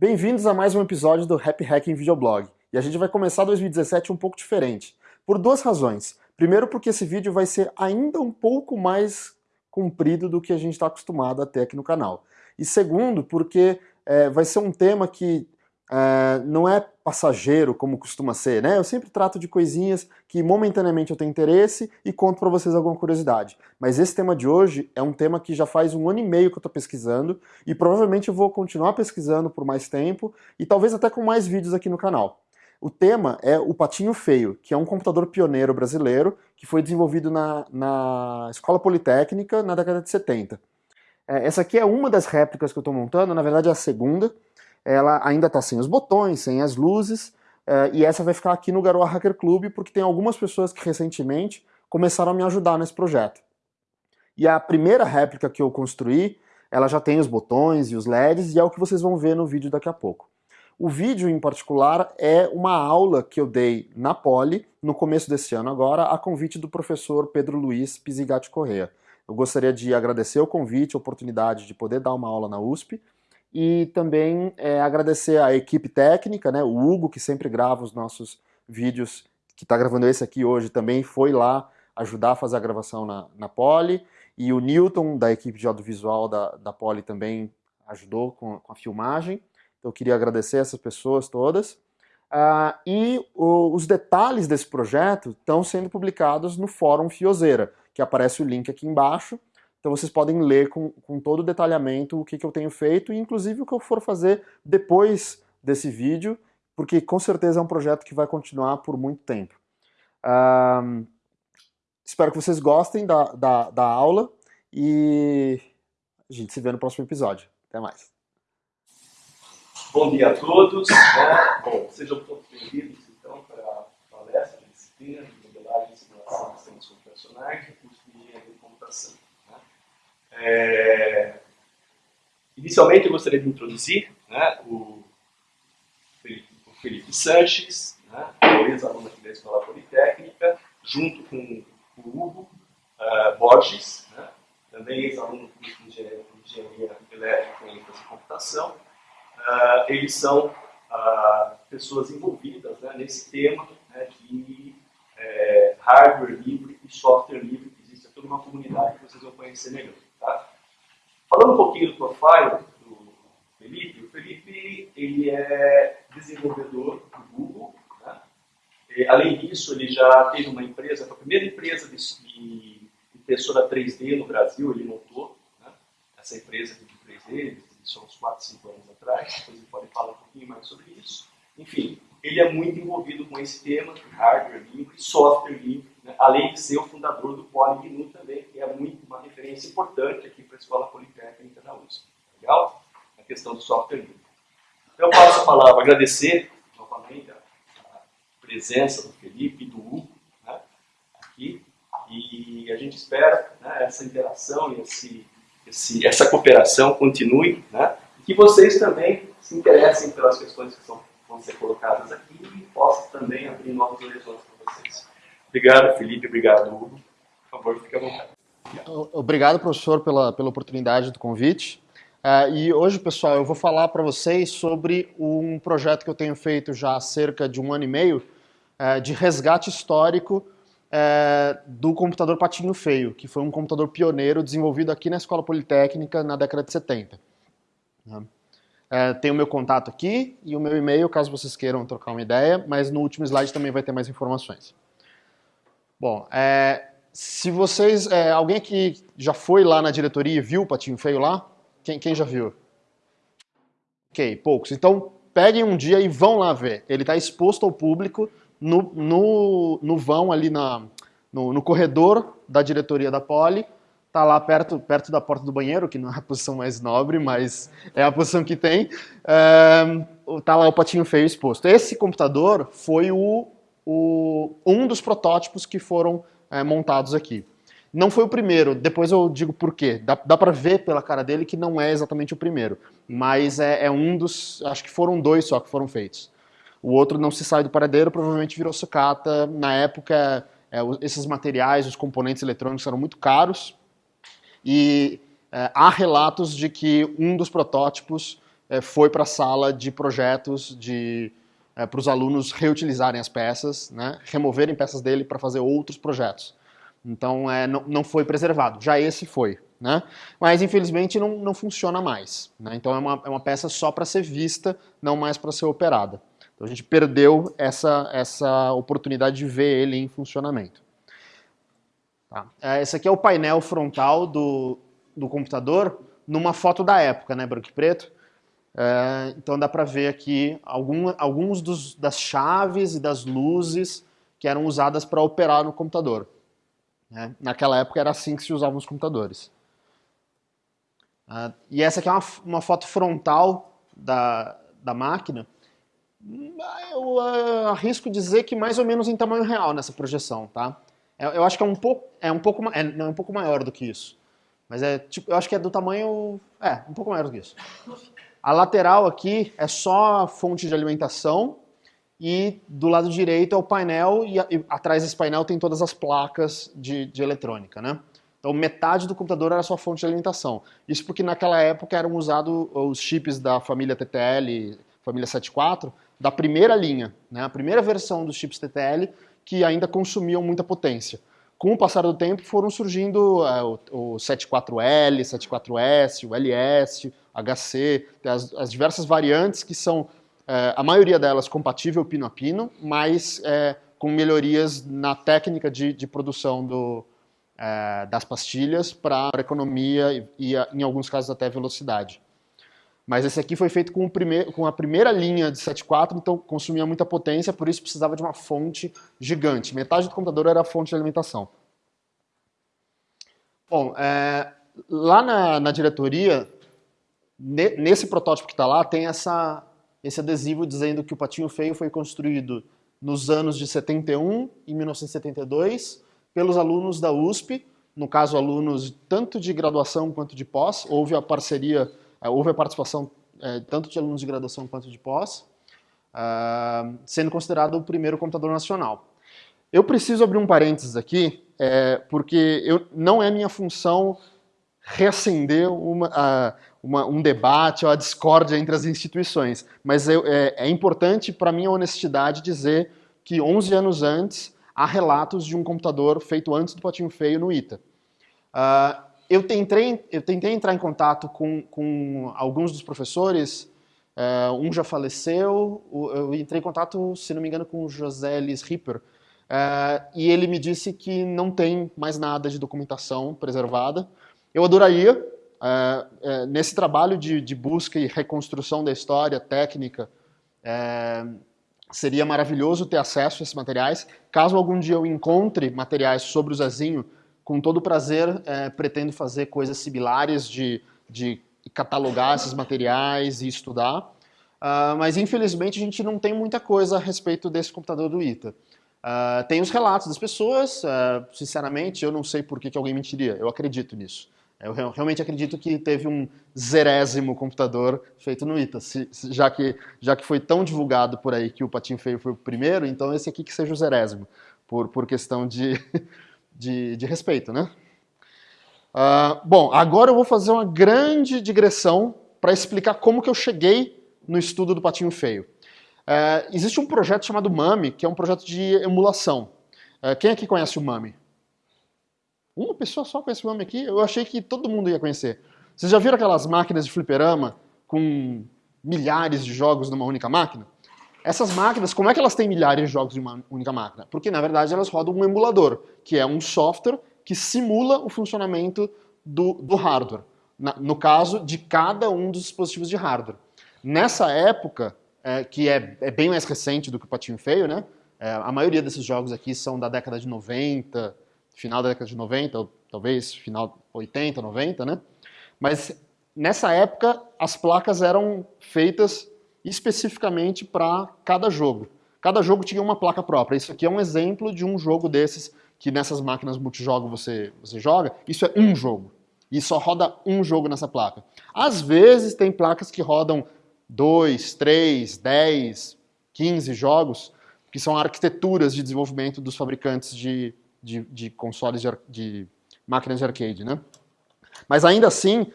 Bem-vindos a mais um episódio do Happy Hacking Videoblog. E a gente vai começar 2017 um pouco diferente. Por duas razões. Primeiro porque esse vídeo vai ser ainda um pouco mais comprido do que a gente está acostumado a ter aqui no canal. E segundo, porque é, vai ser um tema que é, não é passageiro como costuma ser, né? Eu sempre trato de coisinhas que momentaneamente eu tenho interesse e conto para vocês alguma curiosidade. Mas esse tema de hoje é um tema que já faz um ano e meio que eu estou pesquisando e provavelmente eu vou continuar pesquisando por mais tempo e talvez até com mais vídeos aqui no canal. O tema é o Patinho Feio, que é um computador pioneiro brasileiro que foi desenvolvido na, na Escola Politécnica na década de 70. É, essa aqui é uma das réplicas que eu estou montando, na verdade é a segunda, ela ainda está sem os botões, sem as luzes, uh, e essa vai ficar aqui no Garoa Hacker Club, porque tem algumas pessoas que recentemente começaram a me ajudar nesse projeto. E a primeira réplica que eu construí, ela já tem os botões e os LEDs, e é o que vocês vão ver no vídeo daqui a pouco. O vídeo, em particular, é uma aula que eu dei na Poli, no começo desse ano agora, a convite do professor Pedro Luiz Pizigatti Correa. Eu gostaria de agradecer o convite, a oportunidade de poder dar uma aula na USP, e também é, agradecer a equipe técnica, né, o Hugo, que sempre grava os nossos vídeos, que está gravando esse aqui hoje, também foi lá ajudar a fazer a gravação na, na Poli, e o Newton, da equipe de audiovisual da, da Poli, também ajudou com, com a filmagem. Então eu queria agradecer essas pessoas todas. Uh, e o, os detalhes desse projeto estão sendo publicados no Fórum Fiozeira, que aparece o link aqui embaixo, então vocês podem ler com, com todo o detalhamento o que, que eu tenho feito e inclusive o que eu for fazer depois desse vídeo, porque com certeza é um projeto que vai continuar por muito tempo. Um, espero que vocês gostem da, da, da aula e a gente se vê no próximo episódio. Até mais. Bom dia a todos. Né? Bom, sejam todos bem-vindos então para a palestra de disciplina de modelagem e simulação de sistemas computacionais do curso de engenharia de computação. É... Inicialmente, eu gostaria de introduzir né, o, Felipe, o Felipe Sanches, né, ex-aluno aqui da Escola Politécnica, junto com o Hugo uh, Borges, né, também ex-aluno de Engenharia, Engenharia Elétrica e ênfase Computação. Uh, eles são uh, pessoas envolvidas né, nesse tema né, de é, hardware livre e software livre. Existe toda uma comunidade que vocês vão conhecer melhor. Falando um pouquinho do profile do Felipe, o Felipe ele é desenvolvedor do Google. Né? E, além disso, ele já teve uma empresa, a primeira empresa de, impressora 3D no Brasil, ele montou né? essa empresa de 3D, isso há uns 4, 5 anos atrás, depois ele pode falar um pouquinho mais sobre isso. Enfim, ele é muito envolvido com esse tema hardware livre software livre, né? além de ser o fundador do PolyGNU também, que é muito uma referência importante aqui Escola Politécnica da USP. Legal? A questão do software livre. Então, eu passo a palavra, agradecer novamente a, presença do Felipe e do Hugo né? aqui, e a gente espera né, essa interação e esse, esse, essa cooperação continue, né? e que vocês também se interessem pelas questões que são vão ser colocadas aqui e posso também abrir novos horizontes para vocês. Obrigado, Felipe. Obrigado, Hugo. Por favor, fique à vontade. Obrigado, professor, pela, pela oportunidade do convite. Uh, e hoje, pessoal, eu vou falar para vocês sobre um projeto que eu tenho feito já há cerca de um ano e meio uh, de resgate histórico uh, do computador Patinho Feio, que foi um computador pioneiro desenvolvido aqui na Escola Politécnica na década de 70. É, tem o meu contato aqui e o meu e-mail, caso vocês queiram trocar uma ideia, mas no último slide também vai ter mais informações. Bom, é, se vocês... É, alguém aqui já foi lá na diretoria e viu o Patinho Feio lá? Quem, quem já viu? Ok, poucos. Então, peguem um dia e vão lá ver. Ele está exposto ao público no, no, no vão ali na, no, no corredor da diretoria da Poli, tá lá perto, perto da porta do banheiro, que não é a posição mais nobre, mas é a posição que tem, é, tá lá o patinho feio exposto. Esse computador foi o, o um dos protótipos que foram é, montados aqui. Não foi o primeiro, depois eu digo por quê. Dá, dá para ver pela cara dele que não é exatamente o primeiro, mas é, é um dos, acho que foram dois só que foram feitos. O outro não se sai do paradeiro, provavelmente virou sucata. Na época, é, esses materiais, os componentes eletrônicos eram muito caros, e é, há relatos de que um dos protótipos é, foi para a sala de projetos de é, para os alunos reutilizarem as peças, né, removerem peças dele para fazer outros projetos. Então é, não, não foi preservado, já esse foi. Né? Mas infelizmente não, não funciona mais. Né? Então é uma, é uma peça só para ser vista, não mais para ser operada. Então a gente perdeu essa, essa oportunidade de ver ele em funcionamento. Tá. É, esse aqui é o painel frontal do, do computador numa foto da época, né, branco e preto. É, então dá para ver aqui algum, alguns dos, das chaves e das luzes que eram usadas para operar no computador. Né? Naquela época era assim que se usavam os computadores. Uh, e essa aqui é uma, uma foto frontal da, da máquina. Eu uh, arrisco dizer que mais ou menos em tamanho real nessa projeção, tá? Eu, eu acho que é um pouco, é um pouco, é, não, é um pouco maior do que isso. Mas é tipo, eu acho que é do tamanho, é, um pouco maior do que isso. A lateral aqui é só a fonte de alimentação e do lado direito é o painel e, atrás desse painel tem todas as placas de, de eletrônica, né? Então metade do computador era sua fonte de alimentação. Isso porque naquela época eram usados os chips da família TTL, família 74, da primeira linha, né? a primeira versão dos chips TTL, que ainda consumiam muita potência. Com o passar do tempo foram surgindo é, o, o 74L, 74S, o LS, HC, as, as diversas variantes que são, é, a maioria delas compatível pino a pino, mas é, com melhorias na técnica de, de produção do, é, das pastilhas para economia e, e, em alguns casos, até velocidade. Mas esse aqui foi feito com, primeir, com a primeira linha de 7.4, então consumia muita potência, por isso precisava de uma fonte gigante. Metade do computador era a fonte de alimentação. Bom, é, lá na, na diretoria, nesse protótipo que está lá, tem essa, esse adesivo dizendo que o Patinho Feio foi construído nos anos de 71 e 1972, pelos alunos da USP, no caso alunos tanto de graduação quanto de pós, houve a parceria, é, houve a participação é, tanto de alunos de graduação quanto de pós, uh, sendo considerado o primeiro computador nacional. Eu preciso abrir um parênteses aqui, é, porque eu, não é minha função reacender uma, uh, uma, um debate ou a discórdia entre as instituições, mas eu, é, é importante para minha honestidade dizer que 11 anos antes há relatos de um computador feito antes do Patinho Feio no ITA. Uh, eu, tentei, eu tentei entrar em contato com, com alguns dos professores, uh, um já faleceu, eu entrei em contato, se não me engano, com o José Elis Ripper, uh, e ele me disse que não tem mais nada de documentação preservada. Eu adoraria, nesse trabalho de, de, busca e reconstrução da história técnica, seria maravilhoso ter acesso a esses materiais. Caso algum dia eu encontre materiais sobre o Zezinho, com todo prazer é, pretendo fazer coisas similares de, de catalogar esses materiais e estudar. Uh, mas infelizmente a gente não tem muita coisa a respeito desse computador do ITA. Uh, tem os relatos das pessoas, uh, sinceramente eu não sei por que, que alguém mentiria, eu acredito nisso. Eu realmente acredito que teve um zerésimo computador feito no ITA, se, já, que, já que foi tão divulgado por aí que o Patinho Feio foi o primeiro, então esse aqui que seja o zerésimo, por, por questão de, de, de respeito, né? Uh, bom, agora eu vou fazer uma grande digressão para explicar como que eu cheguei no estudo do Patinho Feio. Uh, existe um projeto chamado MAMI, que é um projeto de emulação. Uh, quem aqui conhece o MAMI? Uma pessoa só conhece o nome aqui? Eu achei que todo mundo ia conhecer. Vocês já viram aquelas máquinas de fliperama com milhares de jogos numa única máquina? Essas máquinas, como é que elas têm milhares de jogos em uma única máquina? Porque, na verdade, elas rodam um emulador, que é um software que simula o funcionamento do, do hardware. Na, no caso, de cada um dos dispositivos de hardware. Nessa época, é, que é, é, bem mais recente do que o Patinho Feio, né? É, a maioria desses jogos aqui são da década de 90, final da década de 90, ou talvez final 80, 90, né? Mas nessa época as placas eram feitas especificamente para cada jogo. Cada jogo tinha uma placa própria. Isso aqui é um exemplo de um jogo desses que nessas máquinas multijogo você, você joga. Isso é um jogo. E só roda um jogo nessa placa. Às vezes tem placas que rodam 2, 3, 10, 15 jogos, que são arquiteturas de desenvolvimento dos fabricantes de, de, de consoles de, de, máquinas de arcade, né? Mas ainda assim,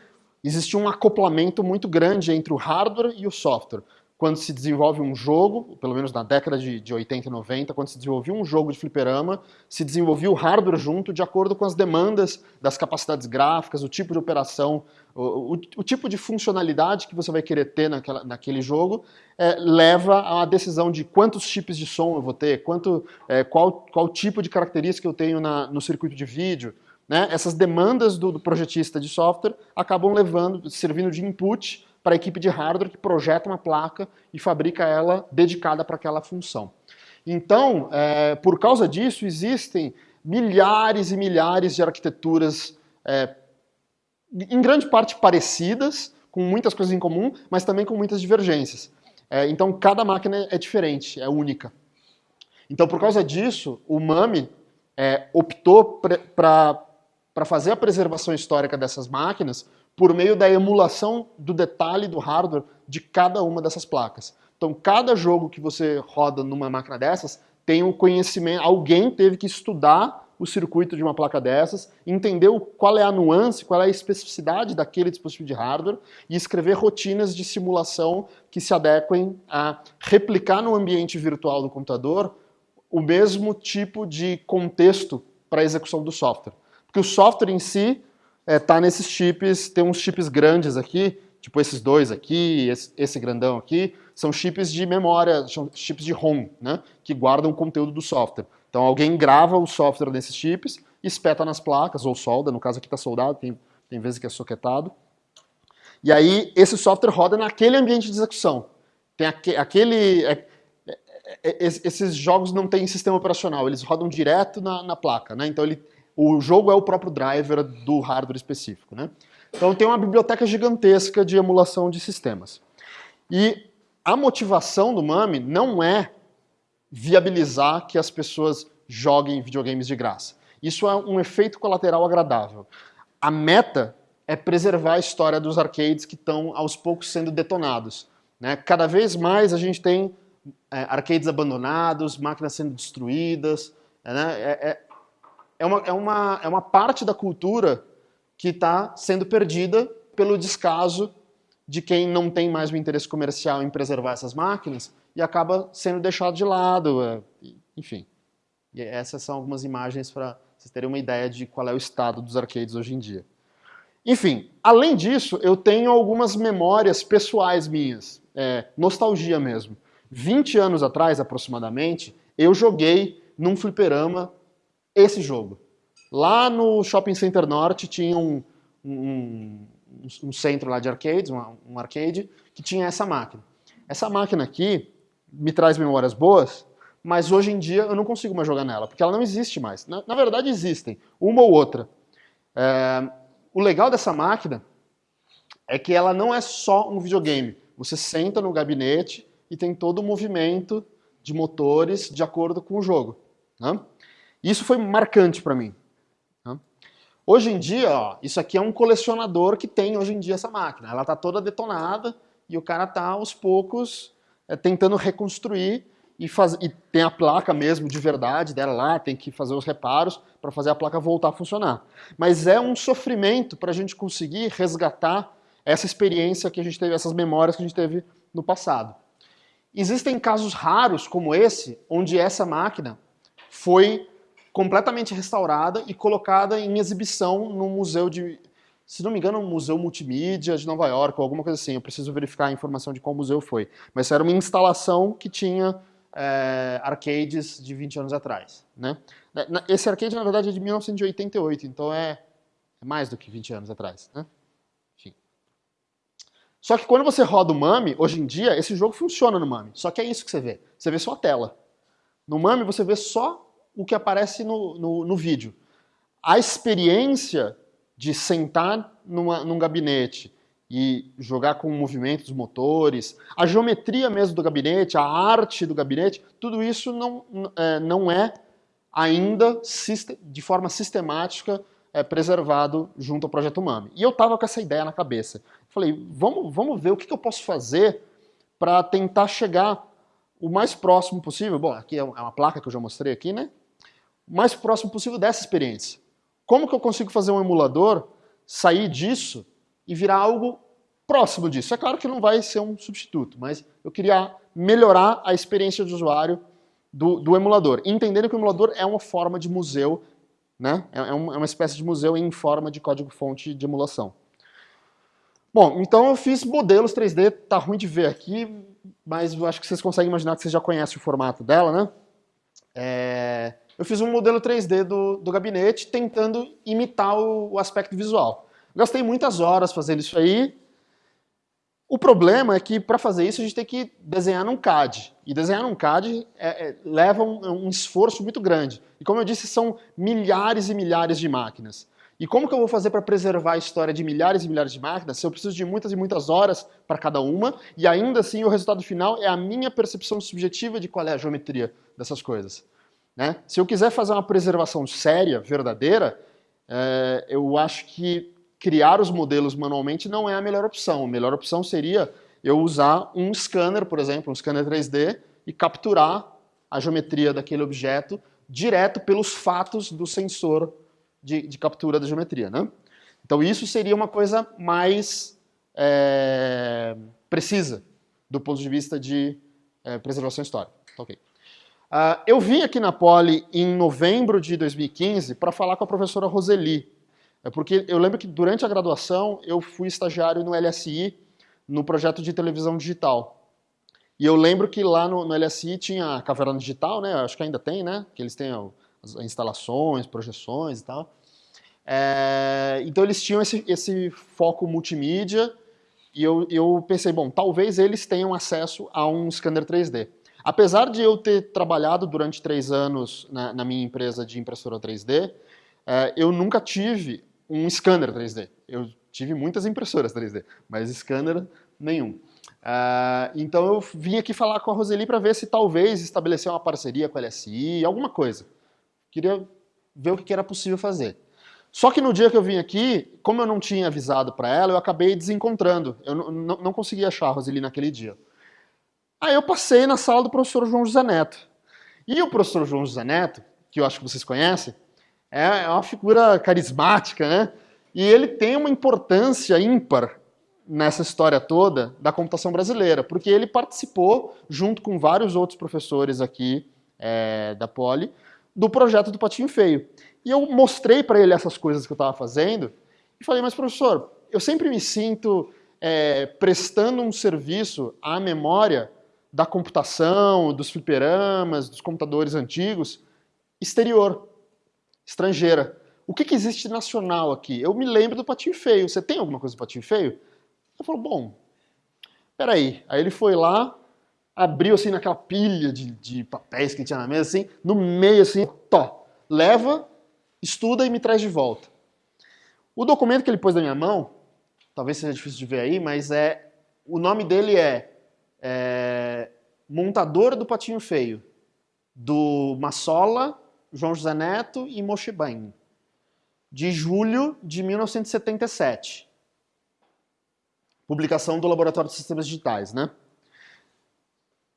existia um acoplamento muito grande entre o hardware e o software quando se desenvolve um jogo, pelo menos na década de, de 80 e 90, quando se desenvolvia um jogo de fliperama, se desenvolvia o hardware junto de acordo com as demandas das capacidades gráficas, o tipo de operação, o, o, o tipo de funcionalidade que você vai querer ter naquela, naquele jogo, é, leva a decisão de quantos chips de som eu vou ter, quanto, é, qual, qual tipo de característica eu tenho na, no circuito de vídeo. Né? Essas demandas do, do projetista de software acabam levando, servindo de input para a equipe de hardware que projeta uma placa e fabrica ela dedicada para aquela função. Então, é, por causa disso, existem milhares e milhares de arquiteturas, é, em grande parte parecidas, com muitas coisas em comum, mas também com muitas divergências. É, então, cada máquina é diferente, é única. Então, por causa disso, o MAMI é, optou para fazer a preservação histórica dessas máquinas por meio da emulação do detalhe do hardware de cada uma dessas placas. Então, cada jogo que você roda numa máquina dessas tem um conhecimento, alguém teve que estudar o circuito de uma placa dessas, entender qual é a nuance, qual é a especificidade daquele dispositivo de hardware e escrever rotinas de simulação que se adequem a replicar no ambiente virtual do computador o mesmo tipo de contexto para a execução do software. Porque o software em si é, tá nesses chips, tem uns chips grandes aqui, tipo esses dois aqui, esse, esse grandão aqui, são chips de memória, são chips de ROM, né, que guardam o conteúdo do software. Então alguém grava o software nesses chips, espeta nas placas, ou solda, no caso aqui está soldado, tem, tem vezes que é soquetado. E aí esse software roda naquele ambiente de execução. Tem aquele... aquele é, é, é, esses jogos não têm sistema operacional, eles rodam direto na, na placa, né? Então ele o jogo é o próprio driver do hardware específico. Né? Então tem uma biblioteca gigantesca de emulação de sistemas. E a motivação do MAMI não é viabilizar que as pessoas joguem videogames de graça. Isso é um efeito colateral agradável. A meta é preservar a história dos arcades que estão aos poucos sendo detonados. Né? Cada vez mais a gente tem é, arcades abandonados, máquinas sendo destruídas. Né? É, é, é uma, é uma, é uma parte da cultura que está sendo perdida pelo descaso de quem não tem mais o interesse comercial em preservar essas máquinas e acaba sendo deixado de lado, é, enfim. E essas são algumas imagens para vocês terem uma ideia de qual é o estado dos arcades hoje em dia. Enfim, além disso, eu tenho algumas memórias pessoais minhas, é, nostalgia mesmo. 20 anos atrás, aproximadamente, eu joguei num fliperama esse jogo. Lá no Shopping Center Norte tinha um, um, um centro lá de arcades, um, um arcade, que tinha essa máquina. Essa máquina aqui me traz memórias boas, mas hoje em dia eu não consigo mais jogar nela, porque ela não existe mais. Na, na verdade existem, uma ou outra. É, o legal dessa máquina é que ela não é só um videogame. Você senta no gabinete e tem todo o movimento de motores de acordo com o jogo. Né? Isso foi marcante para mim. Né? Hoje em dia, ó, isso aqui é um colecionador que tem hoje em dia essa máquina. Ela está toda detonada e o cara está aos poucos é, tentando reconstruir e, faz, e tem a placa mesmo de verdade dela lá, tem que fazer os reparos para fazer a placa voltar a funcionar. Mas é um sofrimento para a gente conseguir resgatar essa experiência que a gente teve, essas memórias que a gente teve no passado. Existem casos raros como esse, onde essa máquina foi completamente restaurada e colocada em exibição no museu de, se não me engano, um museu multimídia de Nova York, ou alguma coisa assim. Eu preciso verificar a informação de qual museu foi. Mas era uma instalação que tinha é, arcades de 20 anos atrás. Né? Esse arcade, na verdade, é de 1988, então é, é mais do que 20 anos atrás. Né? Enfim. Só que quando você roda o MAMI, hoje em dia, esse jogo funciona no MAMI. Só que é isso que você vê. Você vê só a tela. No MAMI você vê só o que aparece no, no, no vídeo. A experiência de sentar numa, num gabinete e jogar com o movimento dos motores, a geometria mesmo do gabinete, a arte do gabinete, tudo isso não é, não é ainda de forma sistemática é, preservado junto ao Projeto Mami. E eu estava com essa ideia na cabeça. Falei, vamos, vamos ver o que, que eu posso fazer para tentar chegar o mais próximo possível. Bom, aqui é, é uma placa que eu já mostrei aqui, né? Mais próximo possível dessa experiência. Como que eu consigo fazer um emulador sair disso e virar algo próximo disso. É claro que não vai ser um substituto, mas eu queria melhorar a experiência de usuário do, do emulador. Entendendo que o emulador é uma forma de museu, né? é, é uma espécie de museu em forma de código-fonte de emulação. Bom, então eu fiz modelos 3D, tá ruim de ver aqui, mas eu acho que vocês conseguem imaginar que vocês já conhecem o formato dela, né? É, eu fiz um modelo 3D do, do gabinete tentando imitar o, o aspecto visual. Gastei muitas horas fazendo isso aí, o problema é que para fazer isso a gente tem que desenhar num CAD. E desenhar num CAD é, é, leva um, um, esforço muito grande. E como eu disse, são milhares e milhares de máquinas. E como que eu vou fazer para preservar a história de milhares e milhares de máquinas se eu preciso de muitas e muitas horas para cada uma e ainda assim o resultado final é a minha percepção subjetiva de qual é a geometria dessas coisas. Né? Se eu quiser fazer uma preservação séria, verdadeira, é, eu acho que criar os modelos manualmente não é a melhor opção. A melhor opção seria eu usar um scanner, por exemplo, um scanner 3D, e capturar a geometria daquele objeto direto pelos fatos do sensor de, de captura da geometria. Né? Então isso seria uma coisa mais é, precisa do ponto de vista de é, preservação histórica. Ok. Uh, eu vim aqui na Poli em novembro de 2015 para falar com a professora Roseli, é porque eu lembro que durante a graduação eu fui estagiário no LSI, no projeto de televisão digital. E eu lembro que lá no, no LSI tinha a caverna digital, né? Acho que ainda tem, né? Que eles têm as instalações, projeções e tal. É, então eles tinham esse, esse foco multimídia e eu, eu pensei, bom, talvez eles tenham acesso a um scanner 3D. Apesar de eu ter trabalhado durante três anos na, na minha empresa de impressora 3D, é, eu nunca tive um scanner 3D. Eu tive muitas impressoras 3D, mas scanner nenhum. Uh, então eu vim aqui falar com a Roseli para ver se talvez estabelecer uma parceria com a LSI, alguma coisa. Queria ver o que era possível fazer. Só que no dia que eu vim aqui, como eu não tinha avisado para ela, eu acabei desencontrando. Eu não consegui achar a Roseli naquele dia. Aí eu passei na sala do professor João José Neto. E o professor João José Neto, que eu acho que vocês conhecem, é, é uma figura carismática, né? E ele tem uma importância ímpar nessa história toda da computação brasileira, porque ele participou, junto com vários outros professores aqui é, da Poli, do projeto do Patinho Feio. E eu mostrei para ele essas coisas que eu estava fazendo e falei, mas professor, eu sempre me sinto é, prestando um serviço à memória da computação, dos fliperamas, dos computadores antigos, exterior estrangeira. O que, que existe nacional aqui? Eu me lembro do Patinho Feio. Você tem alguma coisa do Patinho Feio? Eu falo, bom, peraí. Aí ele foi lá, abriu assim naquela pilha de, de papéis que tinha na mesa, assim, no meio assim, tó, leva, estuda e me traz de volta. O documento que ele pôs na minha mão, talvez seja difícil de ver aí, mas é o nome dele é, é Montador do Patinho Feio, do Massola João José Neto e Moshe Bain, de julho de 1977. Publicação do Laboratório de Sistemas Digitais, né?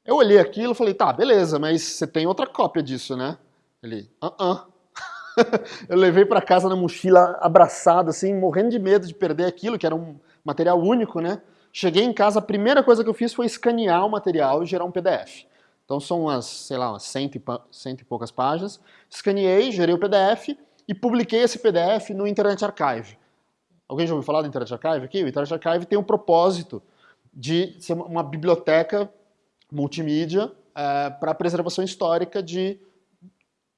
Eu olhei aquilo e falei, tá, beleza, mas você tem outra cópia disso, né? Ele, ah, -uh. eu levei para casa na mochila abraçado, assim, morrendo de medo de perder aquilo, que era um material único, né? Cheguei em casa, a primeira coisa que eu fiz foi escanear o material e gerar um PDF. Então são umas, sei lá, umas cento e, cento e poucas páginas. Escaneei, gerei o PDF e publiquei esse PDF no Internet Archive. Alguém já ouviu falar do Internet Archive aqui? O Internet Archive tem o um propósito de ser uma biblioteca multimídia é, para preservação histórica de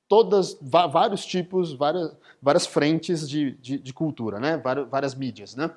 todas, vários tipos, várias, várias frentes de, de, de cultura, né? várias, várias mídias. Né?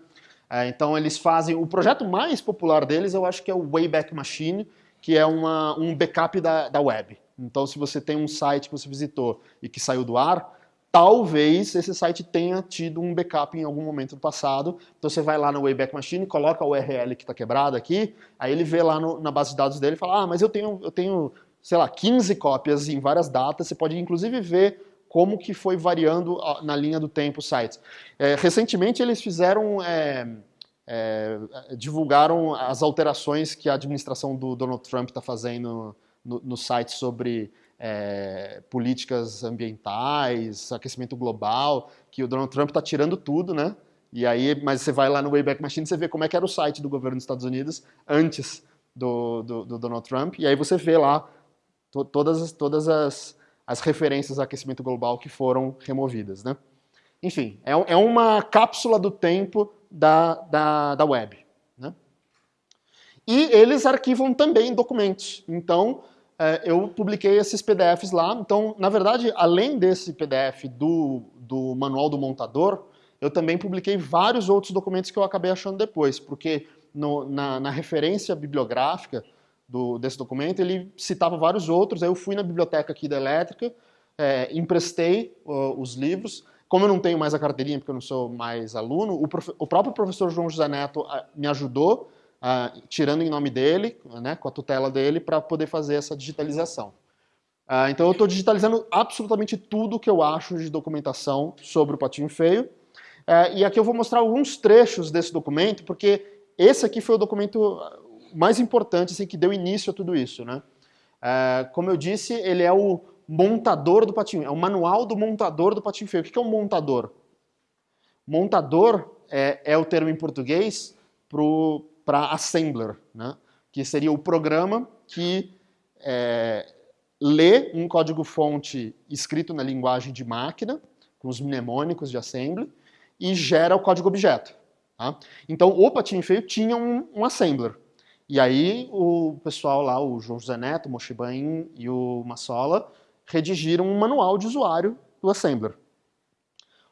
É, então eles fazem, o projeto mais popular deles eu acho que é o Wayback Machine, que é uma, um backup da, da web. Então, se você tem um site que você visitou e que saiu do ar, talvez esse site tenha tido um backup em algum momento do passado. Então você vai lá no Wayback Machine, coloca a URL que está quebrada aqui, aí ele vê lá no, na base de dados dele e fala, ah, mas eu tenho, eu tenho, sei lá, 15 cópias em várias datas, você pode inclusive ver como que foi variando na linha do tempo os sites. É, recentemente eles fizeram... É, é, divulgaram as alterações que a administração do Donald Trump está fazendo no, no, site sobre é, políticas ambientais, aquecimento global, que o Donald Trump está tirando tudo, né? E aí, mas você vai lá no Wayback Machine, você vê como é que era o site do governo dos Estados Unidos antes do, do, do Donald Trump, e aí você vê lá to, todas, todas as, as referências a aquecimento global que foram removidas, né? Enfim, é, é uma cápsula do tempo da, da, da web. Né? E eles arquivam também documentos. Então, é, eu publiquei esses PDFs lá. Então, na verdade, além desse PDF do, do manual do montador, eu também publiquei vários outros documentos que eu acabei achando depois, porque no, na, na, referência bibliográfica do, desse documento ele citava vários outros. Aí eu fui na biblioteca aqui da Elétrica, é, emprestei uh, os livros. Como eu não tenho mais a carteirinha, porque eu não sou mais aluno, o, o próprio professor João José Neto uh, me ajudou uh, tirando em nome dele, né, com a tutela dele, para poder fazer essa digitalização. Uh, então eu estou digitalizando absolutamente tudo que eu acho de documentação sobre o Patinho Feio. Uh, e aqui eu vou mostrar alguns trechos desse documento, porque esse aqui foi o documento mais importante assim, que deu início a tudo isso. Né? Uh, como eu disse, ele é o montador do patinho, é o manual do montador do patinho feio. O que é um montador? Montador é, é o termo em português para assembler, né? que seria o programa que é, lê um código-fonte escrito na linguagem de máquina, com os mnemônicos de assembly, e gera o código-objeto. Tá? Então, o Patinho Feio tinha um, um, assembler. E aí, o pessoal lá, o João José Neto, o Moshibain e o Massola, redigiram um manual de usuário do assembler.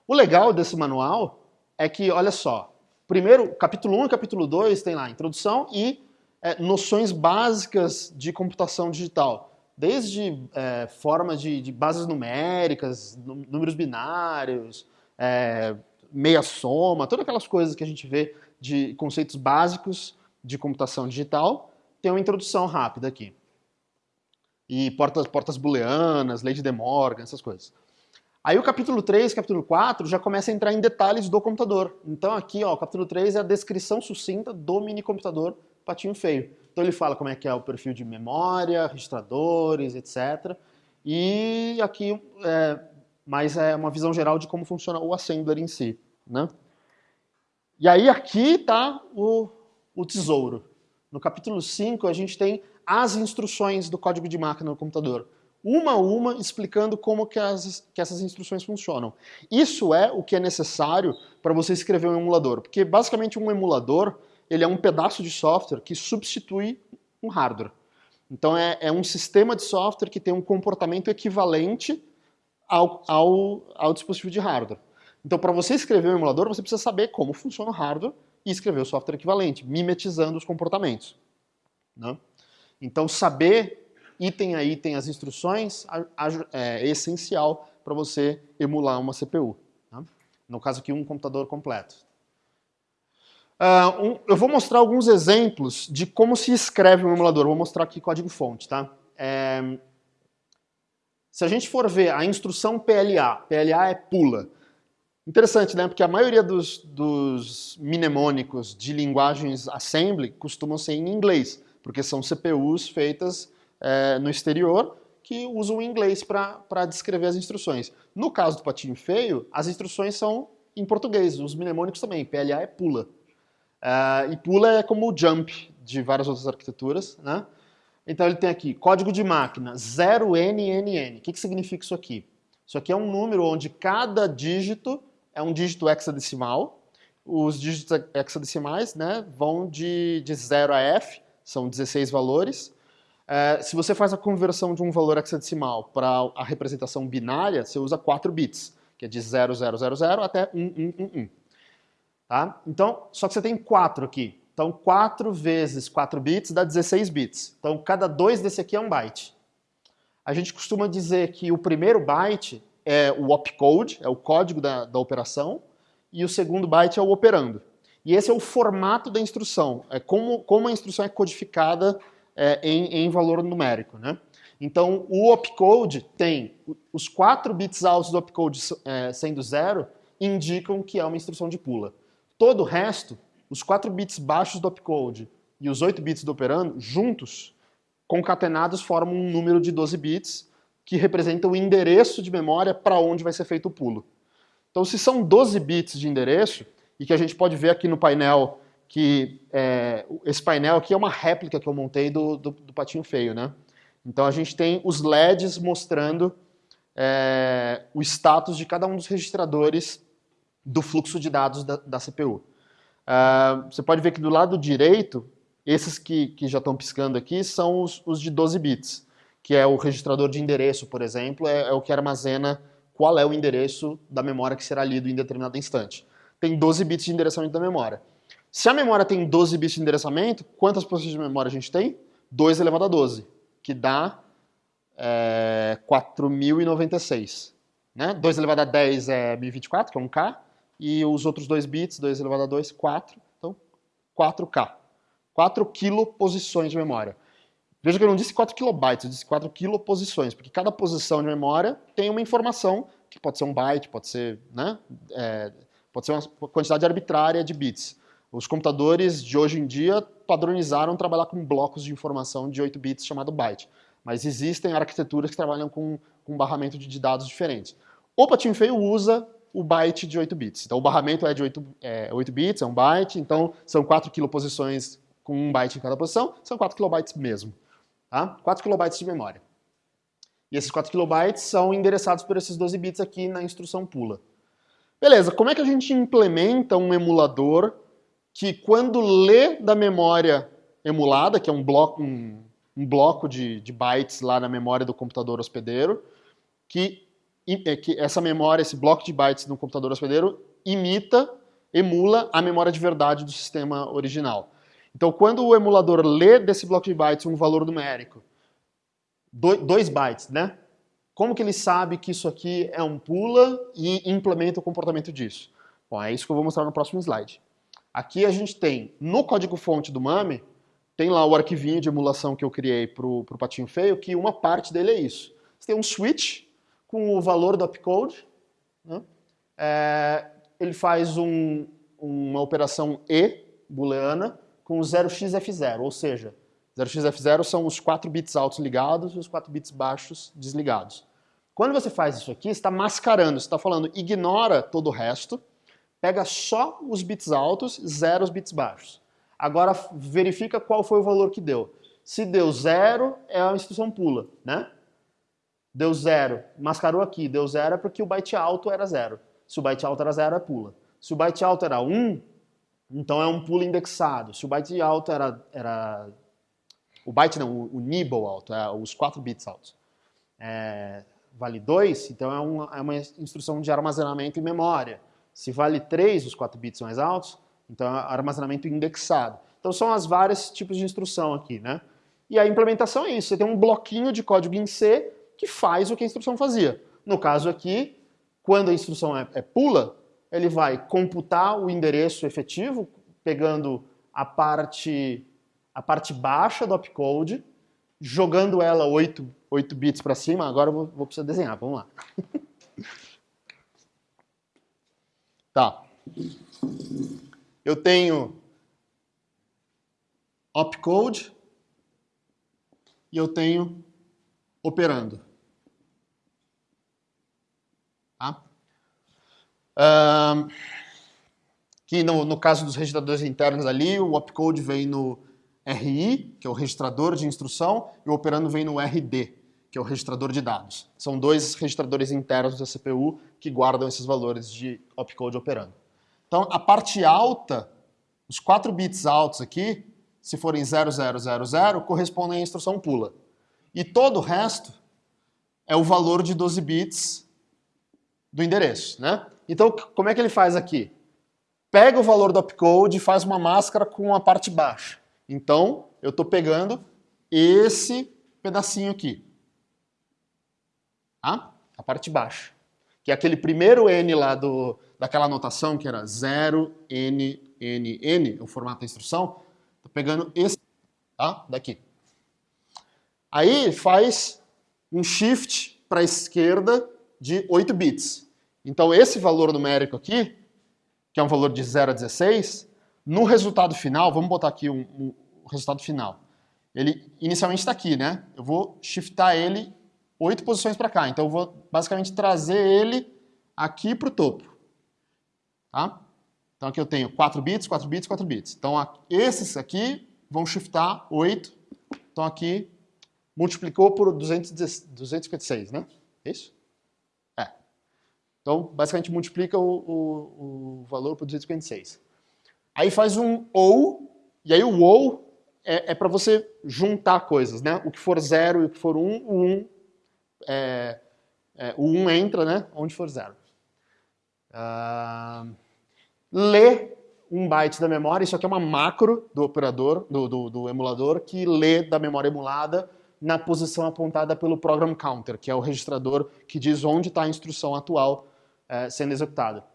O legal desse manual é que, olha só, Primeiro, capítulo 1 e capítulo 2 tem lá introdução e é, noções básicas de computação digital. Desde é, formas de, de, bases numéricas, números binários, é, meia soma, todas aquelas coisas que a gente vê de conceitos básicos de computação digital, tem uma introdução rápida aqui. E portas, portas booleanas, lei de Morgan, essas coisas. Aí o capítulo 3, capítulo 4 já começa a entrar em detalhes do computador. Então aqui, ó, o capítulo 3 é a descrição sucinta do mini computador patinho feio. Então ele fala como é que é o perfil de memória, registradores, etc. E aqui é, mais é uma visão geral de como funciona o assembler em si. Né? E aí aqui está o, o tesouro. No capítulo 5 a gente tem as instruções do código de máquina no computador uma a uma, explicando como que, as, que essas instruções funcionam. Isso é o que é necessário para você escrever um emulador, porque basicamente um emulador ele é um pedaço de software que substitui um hardware. Então é, é um sistema de software que tem um comportamento equivalente ao, ao, ao dispositivo de hardware. Então para você escrever um emulador, você precisa saber como funciona o hardware e escrever o software equivalente, mimetizando os comportamentos. Né? Então saber item a item as instruções é, é essencial para você emular uma CPU. Tá? No caso aqui, um computador completo. Uh, um, eu vou mostrar alguns exemplos de como se escreve um emulador. Vou mostrar aqui código-fonte. Tá? É, se a gente for ver a instrução PLA, PLA é pula. Interessante, né? Porque a maioria dos, dos mnemônicos de linguagens assembly costumam ser em inglês, porque são CPUs feitas é, no exterior que usam o inglês para descrever as instruções. No caso do patinho feio, as instruções são em português, os mnemônicos também, PLA é pula. Uh, e pula é como o jump de várias outras arquiteturas, né? Então ele tem aqui código de máquina 0NNN. O que, que significa isso aqui? Isso aqui é um número onde cada dígito é um dígito hexadecimal. Os dígitos hexadecimais né, vão de, de 0 a F, são 16 valores. É, se você faz a conversão de um valor hexadecimal para a representação binária, você usa 4 bits, que é de 0000 até 1111. Tá? Então, só que você tem 4 aqui. Então, 4 vezes 4 bits dá 16 bits. Então, cada 2 desse aqui é um byte. A gente costuma dizer que o primeiro byte é o opcode, é o código da, da operação, e o segundo byte é o operando. E esse é o formato da instrução, é como, como a instrução é codificada é, em, em, valor numérico. Né? Então, o opcode tem os 4 bits altos do opcode é, sendo zero, indicam que é uma instrução de pula. Todo o resto, os 4 bits baixos do opcode e os 8 bits do operando, juntos, concatenados, formam um número de 12 bits que representa o endereço de memória para onde vai ser feito o pulo. Então, se são 12 bits de endereço, e que a gente pode ver aqui no painel que é, esse painel aqui é uma réplica que eu montei do, do, do, patinho feio, né? Então a gente tem os LEDs mostrando é, o status de cada um dos registradores do fluxo de dados da, da CPU. Uh, ah, você pode ver que do lado direito, esses que, que já estão piscando aqui são os, os, de 12 bits, que é o registrador de endereço, por exemplo, é, é o que armazena qual é o endereço da memória que será lido em determinado instante. Tem 12 bits de endereçamento da memória. Se a memória tem 12 bits de endereçamento, quantas posições de memória a gente tem? 2 elevado a 12, que dá é, 4.096. Né? 2 elevado a 10 é 1024, que é 1K, e os outros 2 bits, 2 elevado a 2, 4, então 4K. 4 kiloposições de memória. Veja que eu não disse 4 kilobytes, eu disse 4 kiloposições, porque cada posição de memória tem uma informação, que pode ser um byte, pode ser, né, é, pode ser uma quantidade arbitrária de bits. Os computadores de hoje em dia padronizaram trabalhar com blocos de informação de 8 bits chamado byte. Mas existem arquiteturas que trabalham com, com barramento de dados diferentes. O patinho feio usa o byte de 8 bits. Então o barramento é de 8, é, 8 bits, é um byte, então são 4 kiloposições com um byte em cada posição, são 4 kilobytes mesmo. Tá? 4 kilobytes de memória. E esses 4 kilobytes são endereçados por esses 12 bits aqui na instrução pula. Beleza, como é que a gente implementa um emulador que quando lê da memória emulada, que é um bloco, um, um bloco de, de, bytes lá na memória do computador hospedeiro, que, é, que essa memória, esse bloco de bytes no computador hospedeiro imita, emula a memória de verdade do sistema original. Então, quando o emulador lê desse bloco de bytes um valor numérico, 2 bytes, né? Como que ele sabe que isso aqui é um pula e implementa o comportamento disso? Bom, é isso que eu vou mostrar no próximo slide. Aqui a gente tem, no código-fonte do MAME, tem lá o arquivinho de emulação que eu criei para o patinho feio, que uma parte dele é isso. Você tem um switch com o valor do opcode, né? é, ele faz um, uma operação E booleana com 0xf0, ou seja, 0xf0 são os 4 bits altos ligados e os 4 bits baixos desligados. Quando você faz isso aqui, está mascarando, está falando ignora todo o resto, pega só os bits altos, zero os bits baixos. Agora verifica qual foi o valor que deu. Se deu zero, é a instrução pula, né? Deu zero, mascarou aqui, deu zero é porque o byte alto era zero. Se o byte alto era zero, é pula. Se o byte alto era 1, um, então é um pulo indexado. Se o byte alto era... era o byte não, o, o nibble alto, é, os 4 bits altos. É, vale 2, então é uma, é uma instrução de armazenamento em memória. Se vale 3, os 4 bits mais altos, então é armazenamento indexado. Então são as vários tipos de instrução aqui, né? E a implementação é isso, você tem um bloquinho de código em C que faz o que a instrução fazia. No caso aqui, quando a instrução é, é pula, ele vai computar o endereço efetivo, pegando a parte, a parte baixa do opcode, jogando ela 8, 8 bits para cima, agora eu vou, vou precisar desenhar, vamos lá. Tá. Eu tenho opcode e eu tenho operando. Tá? Que no, no caso dos registradores internos ali, o opcode vem no RI, que é o registrador de instrução, e o operando vem no RD, que é o registrador de dados. São dois registradores internos da CPU que guardam esses valores de opcode operando. Então, a parte alta, os 4 bits altos aqui, se forem 0000, correspondem à instrução pula. E todo o resto é o valor de 12 bits do endereço. Né? Então, como é que ele faz aqui? Pega o valor do opcode e faz uma máscara com a parte baixa. Então, eu estou pegando esse pedacinho aqui tá? a parte baixa. Que é aquele primeiro N lá do, daquela anotação que era 0, N, N, N, o formato da instrução. Estou pegando esse tá? daqui. Aí faz um shift para a esquerda de 8 bits. Então esse valor numérico aqui, que é um valor de 0 a 16, no resultado final, vamos botar aqui o um, um, resultado final. Ele inicialmente está aqui, né? Eu vou shiftar ele oito posições para cá. Então eu vou basicamente trazer ele aqui para o topo. Tá? Então aqui eu tenho 4 bits, 4 bits, 4 bits. Então esses aqui vão shiftar 8. Então aqui multiplicou por 256, né? É isso? Então, basicamente, multiplica o, o, o valor por 256. Aí faz um OU, e aí o OU é, é para você juntar coisas, né? O que for 0 e o que for 1, um, o 1 um, é, é, o 1 um entra, né? Onde for 0. Uh, lê um byte da memória, isso aqui é uma macro do operador, do, do, do emulador, que lê da memória emulada na posição apontada pelo program counter, que é o registrador que diz onde está a instrução atual é, sendo executada.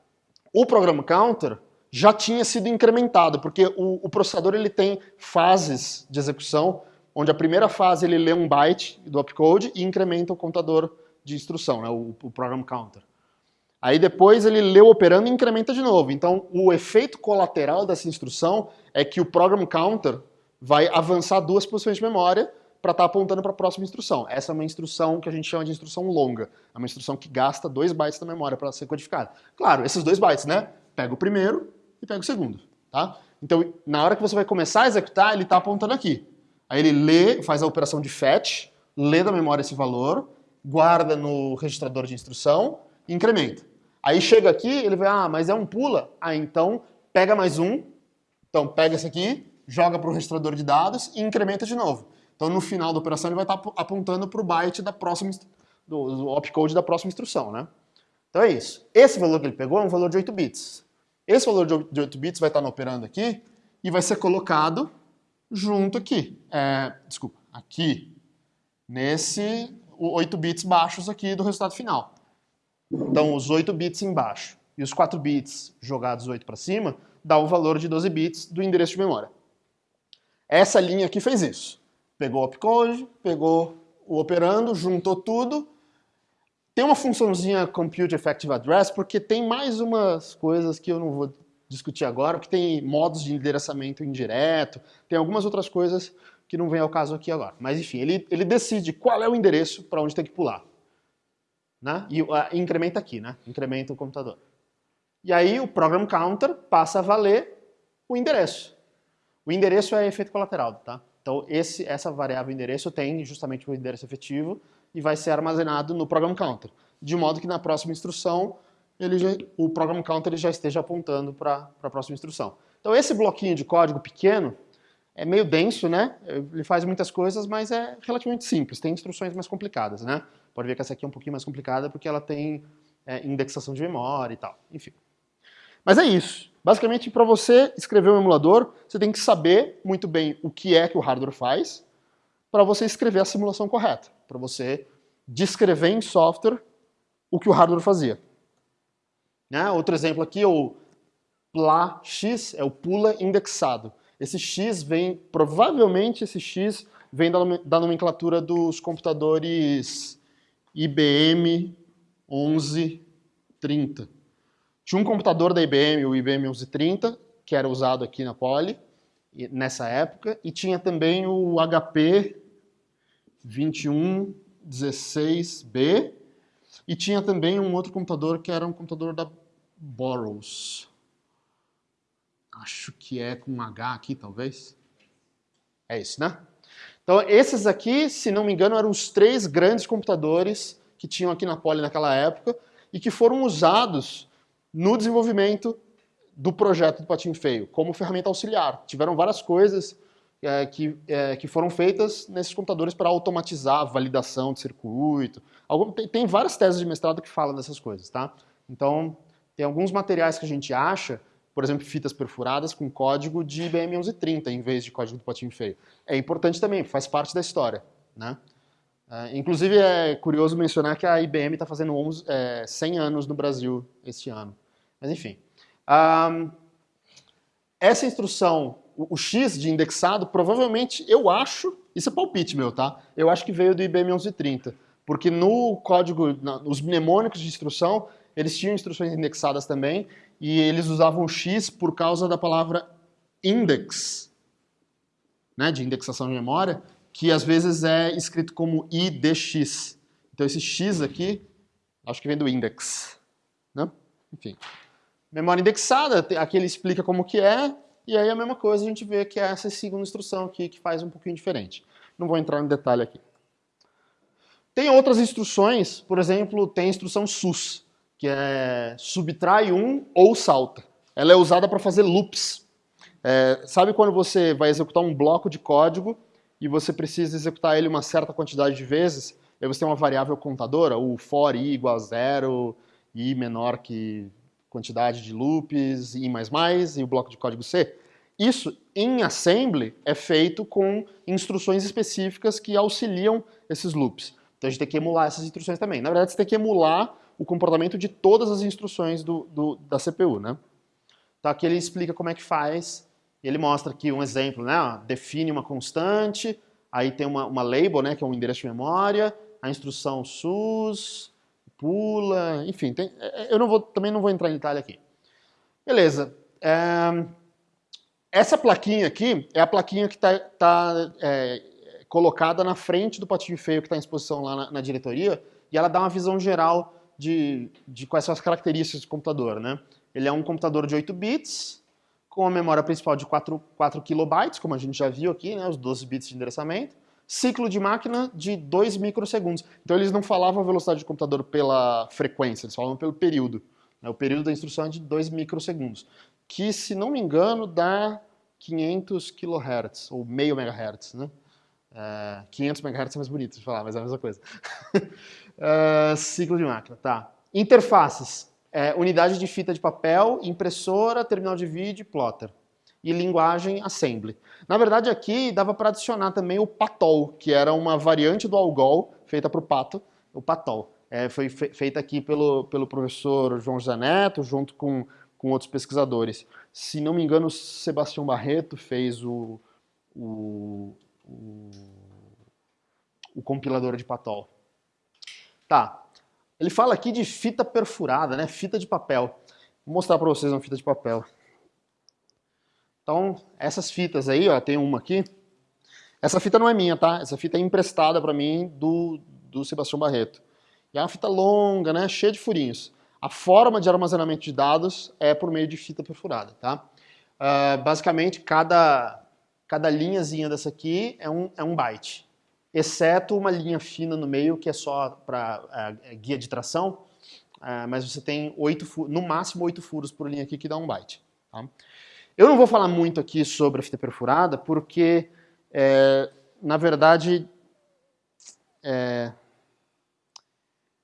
O program counter já tinha sido incrementado, porque o, o, processador ele tem fases de execução, onde a primeira fase ele lê um byte do opcode e incrementa o contador de instrução, né, o, o program counter. Aí depois ele lê o operando e incrementa de novo. Então o efeito colateral dessa instrução é que o program counter vai avançar duas posições de memória para estar tá apontando para a próxima instrução. Essa é uma instrução que a gente chama de instrução longa. É uma instrução que gasta 2 bytes da memória para ser codificada. Claro, esses dois bytes, né? Pega o primeiro e pega o segundo, tá? Então, na hora que você vai começar a executar, ele está apontando aqui. Aí ele lê, faz a operação de fetch, lê da memória esse valor, guarda no registrador de instrução e incrementa. Aí chega aqui, ele vai, ah, mas é um pula. Ah, então pega mais um, então pega esse aqui, joga para o registrador de dados e incrementa de novo. Então, no final da operação, ele vai estar apontando para o byte da próxima, do, do opcode da próxima instrução, né? Então é isso. Esse valor que ele pegou é um valor de 8 bits. Esse valor de 8 bits vai estar operando aqui e vai ser colocado junto aqui. É, desculpa, aqui, nesse 8 bits baixos aqui do resultado final. Então, os 8 bits embaixo e os 4 bits jogados 8 para cima dá o valor de 12 bits do endereço de memória. Essa linha aqui fez isso. Pegou o opcode, pegou o operando, juntou tudo. Tem uma funçãozinha Compute Effective Address, porque tem mais umas coisas que eu não vou discutir agora, que tem modos de endereçamento indireto, tem algumas outras coisas que não vem ao caso aqui agora. Mas enfim, ele, ele decide qual é o endereço para onde tem que pular. Né? E uh, incrementa aqui, né? incrementa o computador. E aí o program counter passa a valer o endereço. O endereço é efeito colateral, tá? Então, esse, essa variável endereço tem justamente o endereço efetivo e vai ser armazenado no program counter, de modo que na próxima instrução ele já, o program counter ele já esteja apontando para a próxima instrução. Então, esse bloquinho de código pequeno é meio denso, né? Ele faz muitas coisas, mas é relativamente simples. Tem instruções mais complicadas, né? Pode ver que essa aqui é um pouquinho mais complicada porque ela tem é, indexação de memória e tal. Enfim. Mas é isso. Basicamente, para você escrever um emulador, você tem que saber muito bem o que é que o hardware faz para você escrever a simulação correta, para você descrever em software o que o hardware fazia. Né? Outro exemplo aqui é o PLA-X, é o pula indexado. Esse X vem, provavelmente esse X vem da nomenclatura dos computadores IBM 1130. Tinha um computador da IBM, o IBM 1130, que era usado aqui na Poly, nessa época, e tinha também o HP 2116B, e tinha também um outro computador que era um computador da Burroughs. Acho que é com um H aqui, talvez. É esse, né? Então, esses aqui, se não me engano, eram os três grandes computadores que tinham aqui na Poly naquela época e que foram usados no desenvolvimento do projeto do Patinho Feio, como ferramenta auxiliar. Tiveram várias coisas é, que, é, que foram feitas nesses computadores para automatizar a validação de circuito. Algum, tem, tem, várias teses de mestrado que falam dessas coisas, tá? Então, tem alguns materiais que a gente acha, por exemplo, fitas perfuradas com código de IBM 1130 em vez de código do Patinho Feio. É importante também, faz parte da história, né? É, inclusive, é curioso mencionar que a IBM está fazendo 11, é, 100 anos no Brasil este ano. Mas enfim. Um, essa instrução, o, o, X de indexado, provavelmente, eu acho, isso é palpite meu, tá? Eu acho que veio do IBM 1130. Porque no código, nos mnemônicos de instrução, eles tinham instruções indexadas também, e eles usavam o X por causa da palavra index, né, de indexação de memória, que às vezes é escrito como IDX. Então esse X aqui, acho que vem do index. Né? Enfim. Memória indexada, aqui ele explica como que é, e aí a mesma coisa a gente vê que é essa segunda instrução aqui que faz um pouquinho diferente. Não vou entrar no detalhe aqui. Tem outras instruções, por exemplo, tem a instrução SUS, que é subtrai um ou salta. Ela é usada para fazer loops. É, sabe quando você vai executar um bloco de código e você precisa executar ele uma certa quantidade de vezes? Aí você tem uma variável contadora, o for i igual a zero, i menor que quantidade de loops, i mais mais, e o bloco de código C. Isso, em assembly, é feito com instruções específicas que auxiliam esses loops. Então a gente tem que emular essas instruções também. Na verdade, você tem que emular o comportamento de todas as instruções do, do, da CPU, né? Então aqui ele explica como é que faz, ele mostra aqui um exemplo, né? Define uma constante, aí tem uma, uma label, né, que é um endereço de memória, a instrução SUS, pula, enfim, tem, é, é, eu não vou, também não vou entrar em detalhe aqui. Beleza. É, essa plaquinha aqui é a plaquinha que está tá, é, colocada na frente do patinho feio que está em exposição lá na, na, diretoria e ela dá uma visão geral de, de quais são as características do computador. Né? Ele é um computador de 8 bits, com a memória principal de 4, 4 kilobytes, como a gente já viu aqui, né, os 12 bits de endereçamento, ciclo de máquina de 2 microsegundos. Então eles não falavam a velocidade do computador pela frequência, eles falavam pelo período. Né? O período da instrução é de 2 microsegundos, que se não me engano dá 500 kHz, ou meio megahertz, né? Uh, 500 MHz é mais bonito de falar, mas é a mesma coisa. uh, ciclo de máquina, tá. Interfaces, é, unidade de fita de papel, impressora, terminal de vídeo, plotter. E linguagem assembly. Na verdade, aqui dava para adicionar também o Patol, que era uma variante do Algol, feita para o Pato, o Patol. É, foi fe feita aqui pelo, pelo professor João José Neto, junto com, com outros pesquisadores. Se não me engano, o Sebastião Barreto fez o, o, o, o compilador de Patol. Tá. Ele fala aqui de fita perfurada, né? Fita de papel. Vou mostrar para vocês uma fita de papel. Então, essas fitas aí, ó, tem uma aqui. Essa fita não é minha, tá? Essa fita é emprestada para mim do, do Sebastião Barreto. E é uma fita longa, né? Cheia de furinhos. A forma de armazenamento de dados é por meio de fita perfurada, tá? Uh, basicamente, cada, cada linhazinha dessa aqui é um, é um byte, exceto uma linha fina no meio que é só para uh, é, guia de tração, uh, mas você tem oito, no máximo oito furos por linha aqui que dá um byte. Tá? Eu não vou falar muito aqui sobre a fita perfurada porque, é, na verdade, é,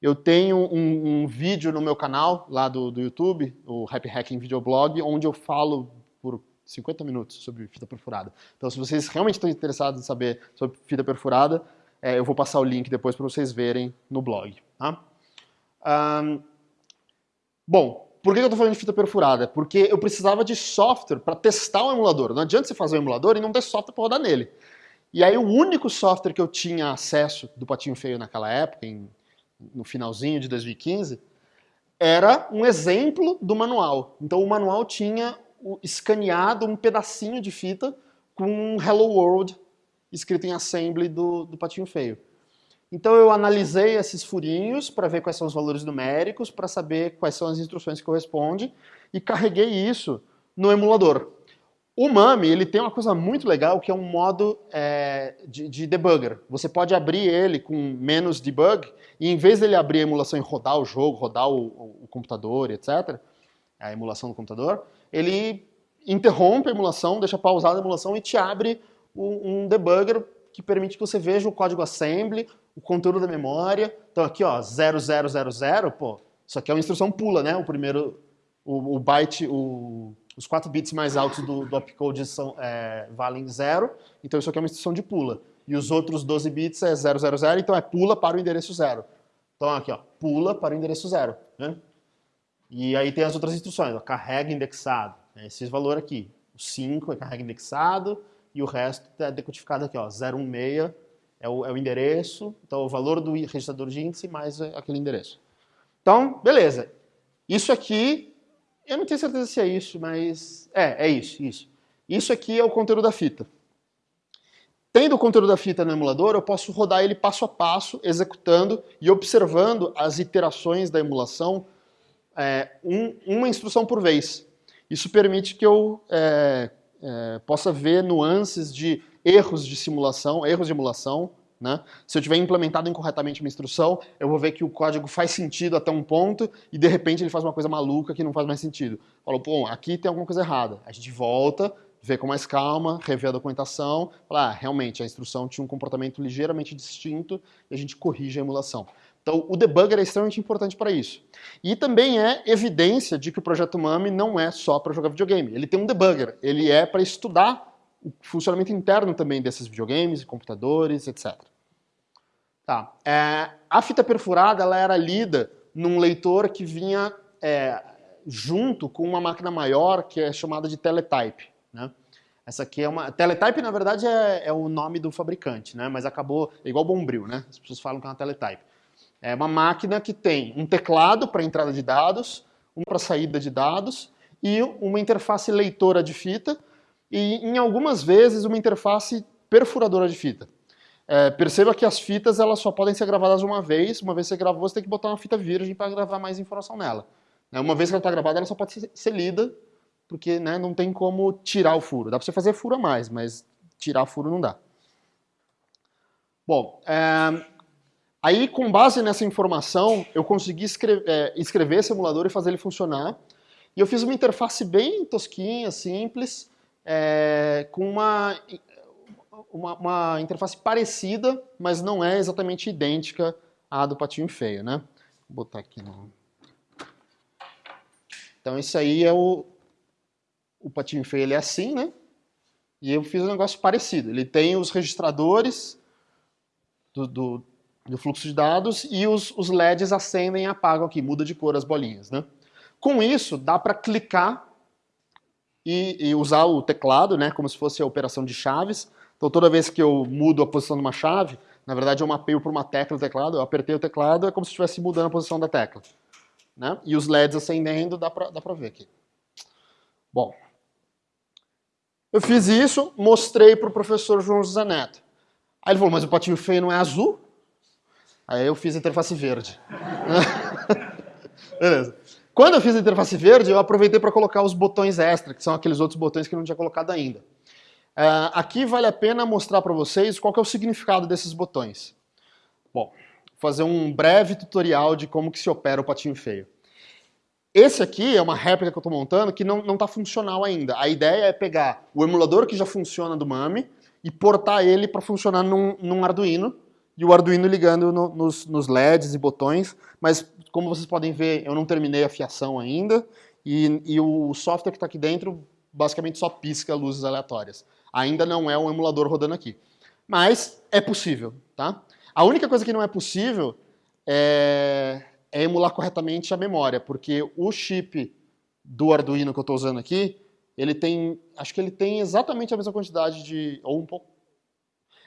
eu tenho um, um, vídeo no meu canal lá do, do YouTube, o Happy Hacking Videoblog, onde eu falo por 50 minutos sobre fita perfurada. Então, se vocês realmente estão interessados em saber sobre fita perfurada, é, eu vou passar o link depois para vocês verem no blog. Tá? Um, bom, por que eu estou falando de fita perfurada? Porque eu precisava de software para testar o emulador. Não adianta você fazer um emulador e não ter software para rodar nele. E aí o único software que eu tinha acesso do Patinho Feio naquela época, em, no finalzinho de 2015, era um exemplo do manual. Então o manual tinha escaneado um pedacinho de fita com um Hello World escrito em assembly do, do patinho feio. Então eu analisei esses furinhos para ver quais são os valores numéricos, para saber quais são as instruções que correspondem e carreguei isso no emulador. O MAMI ele tem uma coisa muito legal que é um modo é, de, de, debugger. Você pode abrir ele com menos debug e em vez dele abrir a emulação e rodar o jogo, rodar o, o, o computador, etc., a emulação do computador, ele interrompe a emulação, deixa pausada a emulação e te abre um, um debugger que permite que você veja o código assembly, o conteúdo da memória. Então aqui, ó, 0000, pô, isso aqui é uma instrução pula, né? O primeiro, o, o byte, o, os 4 bits mais altos do, do opcode são, é, valem zero, então isso aqui é uma instrução de pula. E os outros 12 bits é 000, então é pula para o endereço zero. Então aqui, ó, pula para o endereço zero, né? E aí tem as outras instruções, ó, carrega indexado, é esse valor aqui. O 5 é carrega indexado e o resto é decodificado aqui, ó, 016 é o, é o endereço, então o valor do registrador de índice mais aquele endereço. Então, beleza. Isso aqui, eu não tenho certeza se é isso, mas é, é isso, isso. Isso aqui é o conteúdo da fita. Tendo o conteúdo da fita no emulador, eu posso rodar ele passo a passo, executando e observando as iterações da emulação é, um, uma instrução por vez. Isso permite que eu é, é, possa ver nuances de erros de simulação, erros de emulação, né? Se eu tiver implementado incorretamente uma instrução, eu vou ver que o código faz sentido até um ponto e de repente ele faz uma coisa maluca que não faz mais sentido. Falo, pô, aqui tem alguma coisa errada. A gente volta, vê com mais calma, revê a documentação, fala, ah, realmente a instrução tinha um comportamento ligeiramente distinto e a gente corrige a emulação. Então, o debugger é extremamente importante para isso. E também é evidência de que o projeto MAME não é só para jogar videogame. Ele tem um debugger, ele é para estudar o funcionamento interno também desses videogames, computadores, etc. Tá. É, a fita perfurada ela era lida num leitor que vinha é, junto com uma máquina maior que é chamada de teletype. Né? Essa aqui é uma... Teletype, na verdade, é, é, o nome do fabricante, né? mas acabou... É igual Bombril, né? As pessoas falam que é uma teletype. É uma máquina que tem um teclado para entrada de dados, uma para saída de dados e uma interface leitora de fita e, em algumas vezes, uma interface perfuradora de fita. É, perceba que as fitas elas só podem ser gravadas uma vez, uma vez que você gravou, você tem que botar uma fita virgem para gravar mais informação nela. Né, uma vez que ela está gravada, ela só pode ser, lida, porque né, não tem como tirar o furo. Dá para você fazer furo a mais, mas tirar furo não dá. Bom, é, aí com base nessa informação, eu consegui escrever, é, escrever esse emulador e fazer ele funcionar. E eu fiz uma interface bem tosquinha, simples, é, com uma uma, uma, interface parecida, mas não é exatamente idêntica à do patinho feio, né? Vou botar aqui no... Então isso aí é o... O patinho feio ele é assim, né? E eu fiz um negócio parecido. Ele tem os registradores do, do, do fluxo de dados e os, os LEDs acendem e apagam aqui, muda de cor as bolinhas, né? Com isso, dá para clicar e, e, usar o teclado, né, como se fosse a operação de chaves, então toda vez que eu mudo a posição de uma chave, na verdade eu mapeio para uma tecla do teclado, eu apertei o teclado, é como se estivesse mudando a posição da tecla. Né? E os LEDs acendendo, dá para dá ver aqui. Bom, eu fiz isso, mostrei para o professor João José Neto. Aí ele falou, mas o patinho feio não é azul? Aí eu fiz a interface verde. Beleza. Quando eu fiz a interface verde, eu aproveitei para colocar os botões extra, que são aqueles outros botões que eu não tinha colocado ainda. Uh, aqui vale a pena mostrar para vocês qual é o significado desses botões. Bom, vou fazer um breve tutorial de como que se opera o patinho feio. Esse aqui é uma réplica que eu estou montando que não está funcional ainda. A ideia é pegar o emulador que já funciona do MAME e portar ele para funcionar num, num, Arduino, e o Arduino ligando no, nos, nos, LEDs e botões, mas como vocês podem ver, eu não terminei a fiação ainda, e, e o software que está aqui dentro basicamente só pisca luzes aleatórias ainda não é um emulador rodando aqui. Mas é possível, tá? A única coisa que não é possível é, é emular corretamente a memória, porque o chip do Arduino que eu estou usando aqui, ele tem, acho que ele tem exatamente a mesma quantidade de, ou um pouco,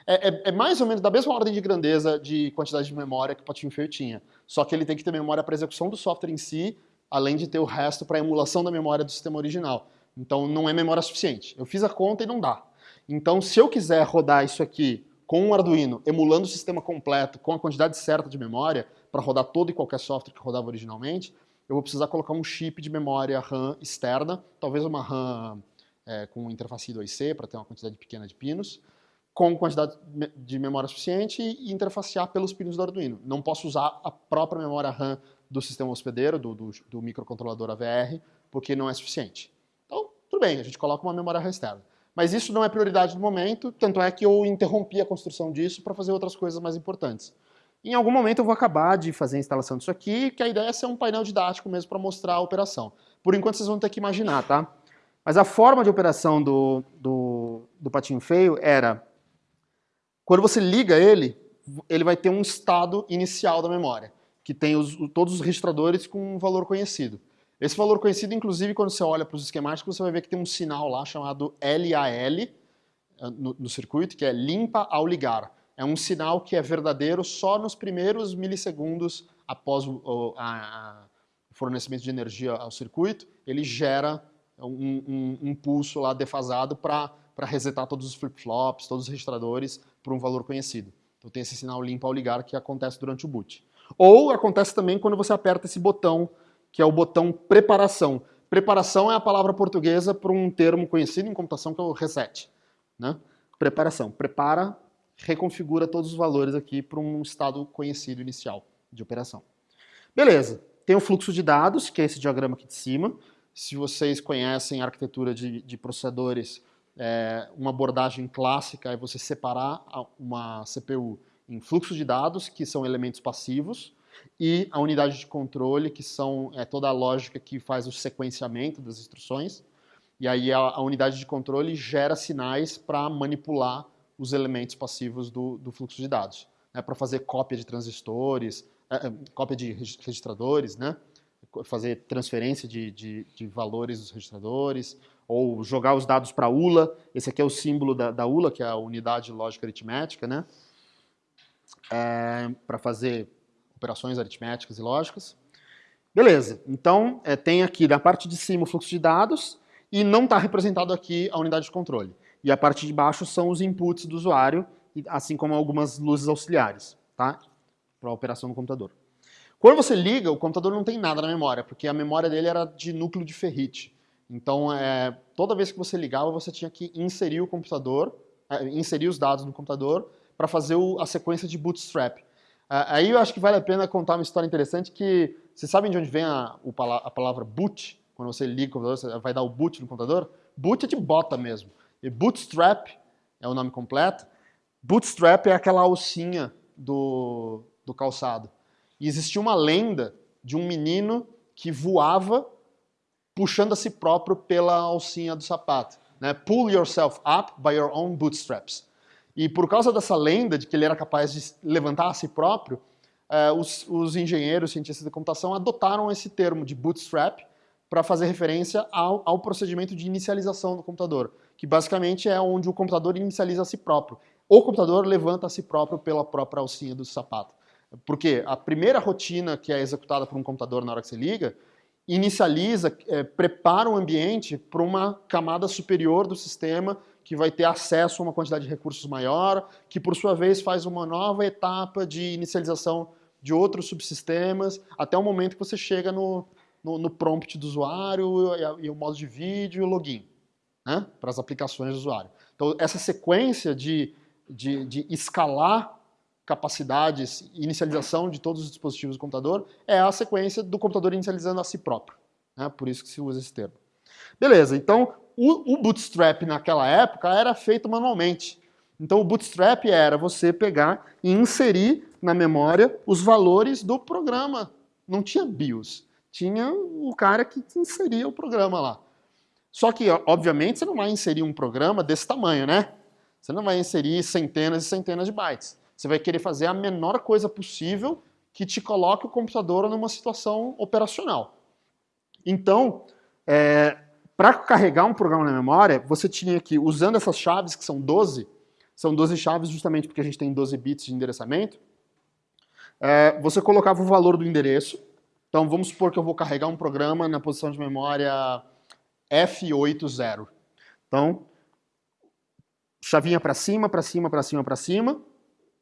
é, é, é, mais ou menos da mesma ordem de grandeza de quantidade de memória que o Patinho Feio tinha. Só que ele tem que ter memória para execução do software em si, além de ter o resto para emulação da memória do sistema original. Então não é memória suficiente. Eu fiz a conta e não dá. Então, se eu quiser rodar isso aqui com um Arduino, emulando o sistema completo, com a quantidade certa de memória, para rodar todo e qualquer software que rodava originalmente, eu vou precisar colocar um chip de memória RAM externa, talvez uma RAM é, com interface 2C, para ter uma quantidade pequena de pinos, com quantidade de memória suficiente e interfacear pelos pinos do Arduino. Não posso usar a própria memória RAM do sistema hospedeiro, do, do, do microcontrolador AVR, porque não é suficiente. Então, tudo bem, a gente coloca uma memória RAM externa. Mas isso não é prioridade no momento, tanto é que eu interrompi a construção disso para fazer outras coisas mais importantes. Em algum momento eu vou acabar de fazer a instalação disso aqui, que a ideia é ser um painel didático mesmo para mostrar a operação. Por enquanto vocês vão ter que imaginar, tá? Mas a forma de operação do, do, do patinho feio era, quando você liga ele, ele vai ter um estado inicial da memória, que tem os, todos os registradores com um valor conhecido. Esse valor conhecido, inclusive, quando você olha para os esquemáticos, você vai ver que tem um sinal lá chamado LAL eh, no, no circuito, que é limpa ao ligar. É um sinal que é verdadeiro só nos primeiros milissegundos após o, o a, a fornecimento de energia ao circuito, ele gera um, um, um pulso lá defasado para resetar todos os flip-flops, todos os registradores por um valor conhecido. Então tem esse sinal limpa ao ligar que acontece durante o boot. Ou acontece também quando você aperta esse botão que é o botão preparação. Preparação é a palavra portuguesa para um termo conhecido em computação que é o reset. Né? Preparação. Prepara, reconfigura todos os valores aqui para um estado conhecido inicial de operação. Beleza. Tem o fluxo de dados, que é esse diagrama aqui de cima. Se vocês conhecem a arquitetura de, de processadores, é, uma abordagem clássica é você separar uma CPU em fluxo de dados, que são elementos passivos, e a unidade de controle, que são é, toda a lógica que faz o sequenciamento das instruções. E aí a, a unidade de controle gera sinais para manipular os elementos passivos do, do fluxo de dados. Né, para fazer cópia de transistores, é, é cópia de registradores, né? fazer transferência de, de, de, valores dos registradores, ou jogar os dados para a ULA. Esse aqui é o símbolo da, da ULA, que é a unidade lógica aritmética, né? É, para fazer operações aritméticas e lógicas. Beleza, então é, tem aqui na parte de cima o fluxo de dados e não está representado aqui a unidade de controle. E a parte de baixo são os inputs do usuário, assim como algumas luzes auxiliares, tá? Para a operação do computador. Quando você liga, o computador não tem nada na memória, porque a memória dele era de núcleo de ferrite. Então, é, toda vez que você ligava, você tinha que inserir o computador, é, inserir os dados no computador para fazer o, a sequência de bootstrap. Aí eu acho que vale a pena contar uma história interessante que... Vocês sabem de onde vem a, a palavra boot? Quando você liga o computador, você vai dar o boot no computador? Boot é de bota mesmo. E bootstrap é o nome completo. Bootstrap é aquela alcinha do, do calçado. E existia uma lenda de um menino que voava puxando a si próprio pela alcinha do sapato. Né? Pull yourself up by your own bootstraps. E por causa dessa lenda de que ele era capaz de levantar a si próprio, uh, os, os, engenheiros, cientistas de computação adotaram esse termo de bootstrap para fazer referência ao, ao, procedimento de inicialização do computador, que basicamente é onde o computador inicializa a si próprio. O computador levanta a si próprio pela própria alcinha do sapato. Porque a primeira rotina que é executada por um computador na hora que você liga inicializa, é, prepara o ambiente para uma camada superior do sistema que vai ter acesso a uma quantidade de recursos maior, que por sua vez faz uma nova etapa de inicialização de outros subsistemas, até o momento que você chega no, no, no prompt do usuário e, e, o modo de vídeo e o login, né, para as aplicações do usuário. Então essa sequência de, de, de escalar capacidades, inicialização de todos os dispositivos do computador, é a sequência do computador inicializando a si próprio. Né? Por isso que se usa esse termo. Beleza, então o, o Bootstrap naquela época era feito manualmente. Então o Bootstrap era você pegar e inserir na memória os valores do programa. Não tinha BIOS, tinha o cara que inseria o programa lá. Só que, obviamente, você não vai inserir um programa desse tamanho, né? Você não vai inserir centenas e centenas de bytes. Você vai querer fazer a menor coisa possível que te coloque o computador numa situação operacional. Então, é, para carregar um programa na memória, você tinha que, usando essas chaves, que são 12, são 12 chaves justamente porque a gente tem 12 bits de endereçamento, é, você colocava o valor do endereço. Então, vamos supor que eu vou carregar um programa na posição de memória F80. Então, chavinha para cima, para cima, para cima, para cima,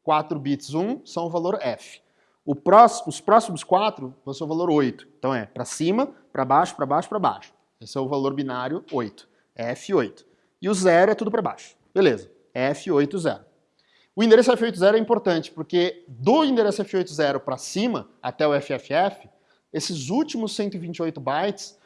4 bits 1 são o valor F. O próximo, os próximos 4 vão ser o valor 8. Então é para cima, para baixo, para baixo, para baixo. Esse é o valor binário 8. F8. E o 0 é tudo para baixo. Beleza. F80. O endereço F80 é importante, porque do endereço F80 para cima, até o FFF, esses últimos 128 bytes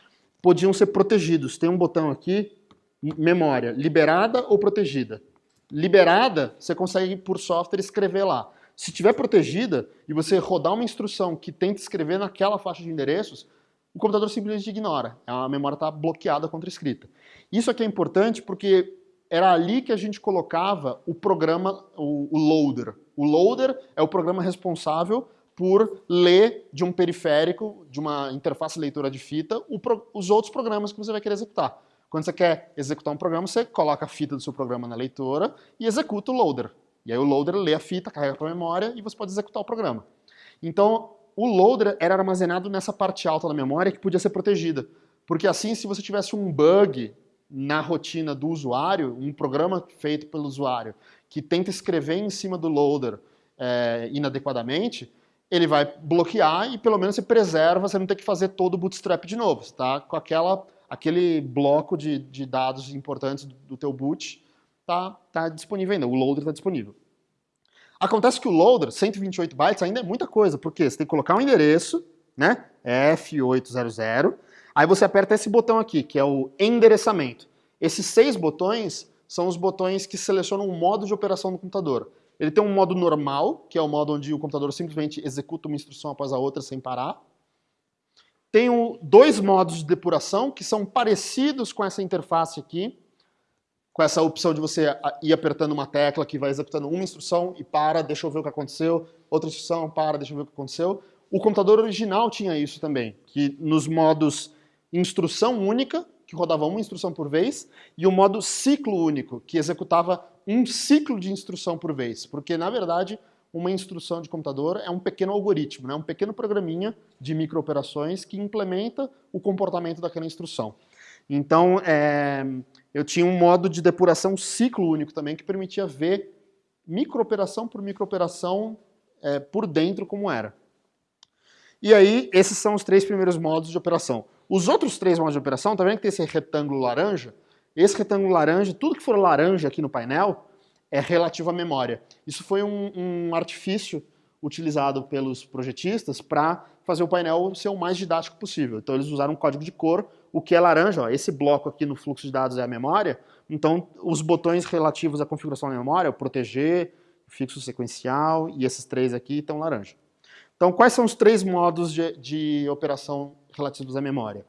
podiam ser protegidos. Tem um botão aqui, memória, liberada ou protegida liberada, você consegue, por software, escrever lá. Se tiver protegida e você rodar uma instrução que tenta escrever naquela faixa de endereços, o computador simplesmente ignora. A memória está bloqueada contra escrita. Isso aqui é importante porque era ali que a gente colocava o programa, o, o loader. O loader é o programa responsável por ler de um periférico, de uma interface leitura de fita, os outros programas que você vai querer executar. Quando você quer executar um programa, você coloca a fita do seu programa na leitora e executa o loader. E aí o loader lê a fita, carrega para a memória e você pode executar o programa. Então, o loader era armazenado nessa parte alta da memória que podia ser protegida. Porque assim, se você tivesse um bug na rotina do usuário, um programa feito pelo usuário, que tenta escrever em cima do loader é, inadequadamente, ele vai bloquear e pelo menos você preserva, você não tem que fazer todo o bootstrap de novo. Você tá com aquela, aquele bloco de, de dados importantes do teu boot tá, tá disponível ainda, o loader está disponível. Acontece que o loader, 128 bytes, ainda é muita coisa, porque você tem que colocar um endereço, né, F800, aí você aperta esse botão aqui, que é o endereçamento. Esses seis botões são os botões que selecionam o modo de operação do computador. Ele tem um modo normal, que é o modo onde o computador simplesmente executa uma instrução após a outra sem parar. Tem dois modos de depuração, que são parecidos com essa interface aqui, com essa opção de você ir apertando uma tecla que vai executando uma instrução e para, deixa eu ver o que aconteceu, outra instrução, para, deixa eu ver o que aconteceu. O computador original tinha isso também, que nos modos instrução única, que rodava uma instrução por vez, e o modo ciclo único, que executava um ciclo de instrução por vez. Porque, na verdade, uma instrução de computador é um pequeno algoritmo, né? um pequeno programinha de microoperações que implementa o comportamento daquela instrução. Então, é, eu tinha um modo de depuração ciclo único também, que permitia ver microoperação por microoperação é, por dentro como era. E aí, esses são os três primeiros modos de operação. Os outros três modos de operação, tá vendo que tem esse retângulo laranja? Esse retângulo laranja, tudo que for laranja aqui no painel, é relativo à memória. Isso foi um, um artifício utilizado pelos projetistas para fazer o painel ser o mais didático possível. Então eles usaram um código de cor, o que é laranja, ó, esse bloco aqui no fluxo de dados é a memória, então os botões relativos à configuração da memória, o proteger, fixo sequencial e esses três aqui estão laranja. Então quais são os três modos de, de operação relativos à memória.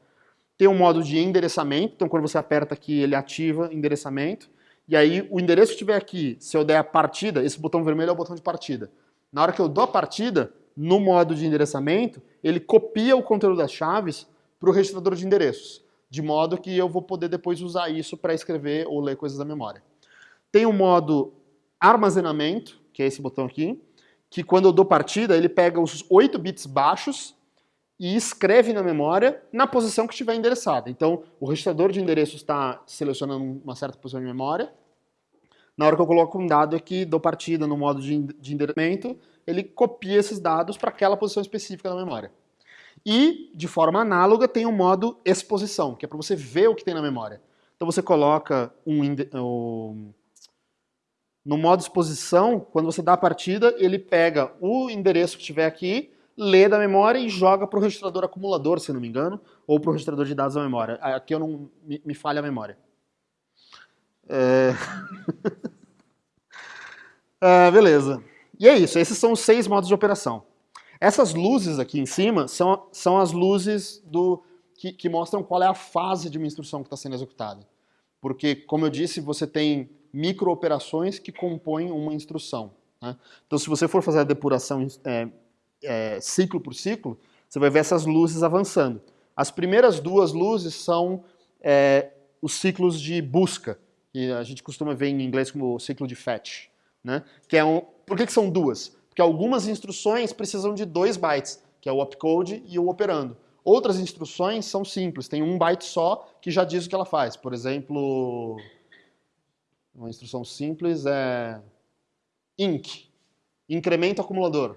Tem um modo de endereçamento, então quando você aperta aqui ele ativa endereçamento, e aí o endereço que estiver aqui, se eu der a partida, esse botão vermelho é o botão de partida. Na hora que eu dou a partida, no modo de endereçamento, ele copia o conteúdo das chaves para o registrador de endereços, de modo que eu vou poder depois usar isso para escrever ou ler coisas da memória. Tem o modo armazenamento, que é esse botão aqui, que quando eu dou partida, ele pega os 8 bits baixos e escreve na memória na posição que estiver endereçada. Então, o registrador de endereços está selecionando uma certa posição de memória. Na hora que eu coloco um dado aqui, dou partida no modo de, de endereçamento, ele copia esses dados para aquela posição específica da memória. E, de forma análoga, tem o modo exposição, que é para você ver o que tem na memória. Então você coloca um, um, no modo exposição, quando você dá a partida, ele pega o endereço que estiver aqui, lê da memória e joga para o registrador acumulador, se não me engano, ou para o registrador de dados da memória. Aqui eu não me, me falha a memória. É... é, beleza. E é isso, esses são os seis modos de operação. Essas luzes aqui em cima são, são as luzes do, que, que mostram qual é a fase de uma instrução que está sendo executada. Porque, como eu disse, você tem microoperações que compõem uma instrução. Né? Então, se você for fazer a depuração é, é, ciclo por ciclo, você vai ver essas luzes avançando. As primeiras duas luzes são é, os ciclos de busca, que a gente costuma ver em inglês como ciclo de fetch. Né? Que é um, por que, que são duas? Porque algumas instruções precisam de dois bytes, que é o opcode e o operando. Outras instruções são simples, tem um byte só que já diz o que ela faz. Por exemplo, uma instrução simples é inc, incremento acumulador.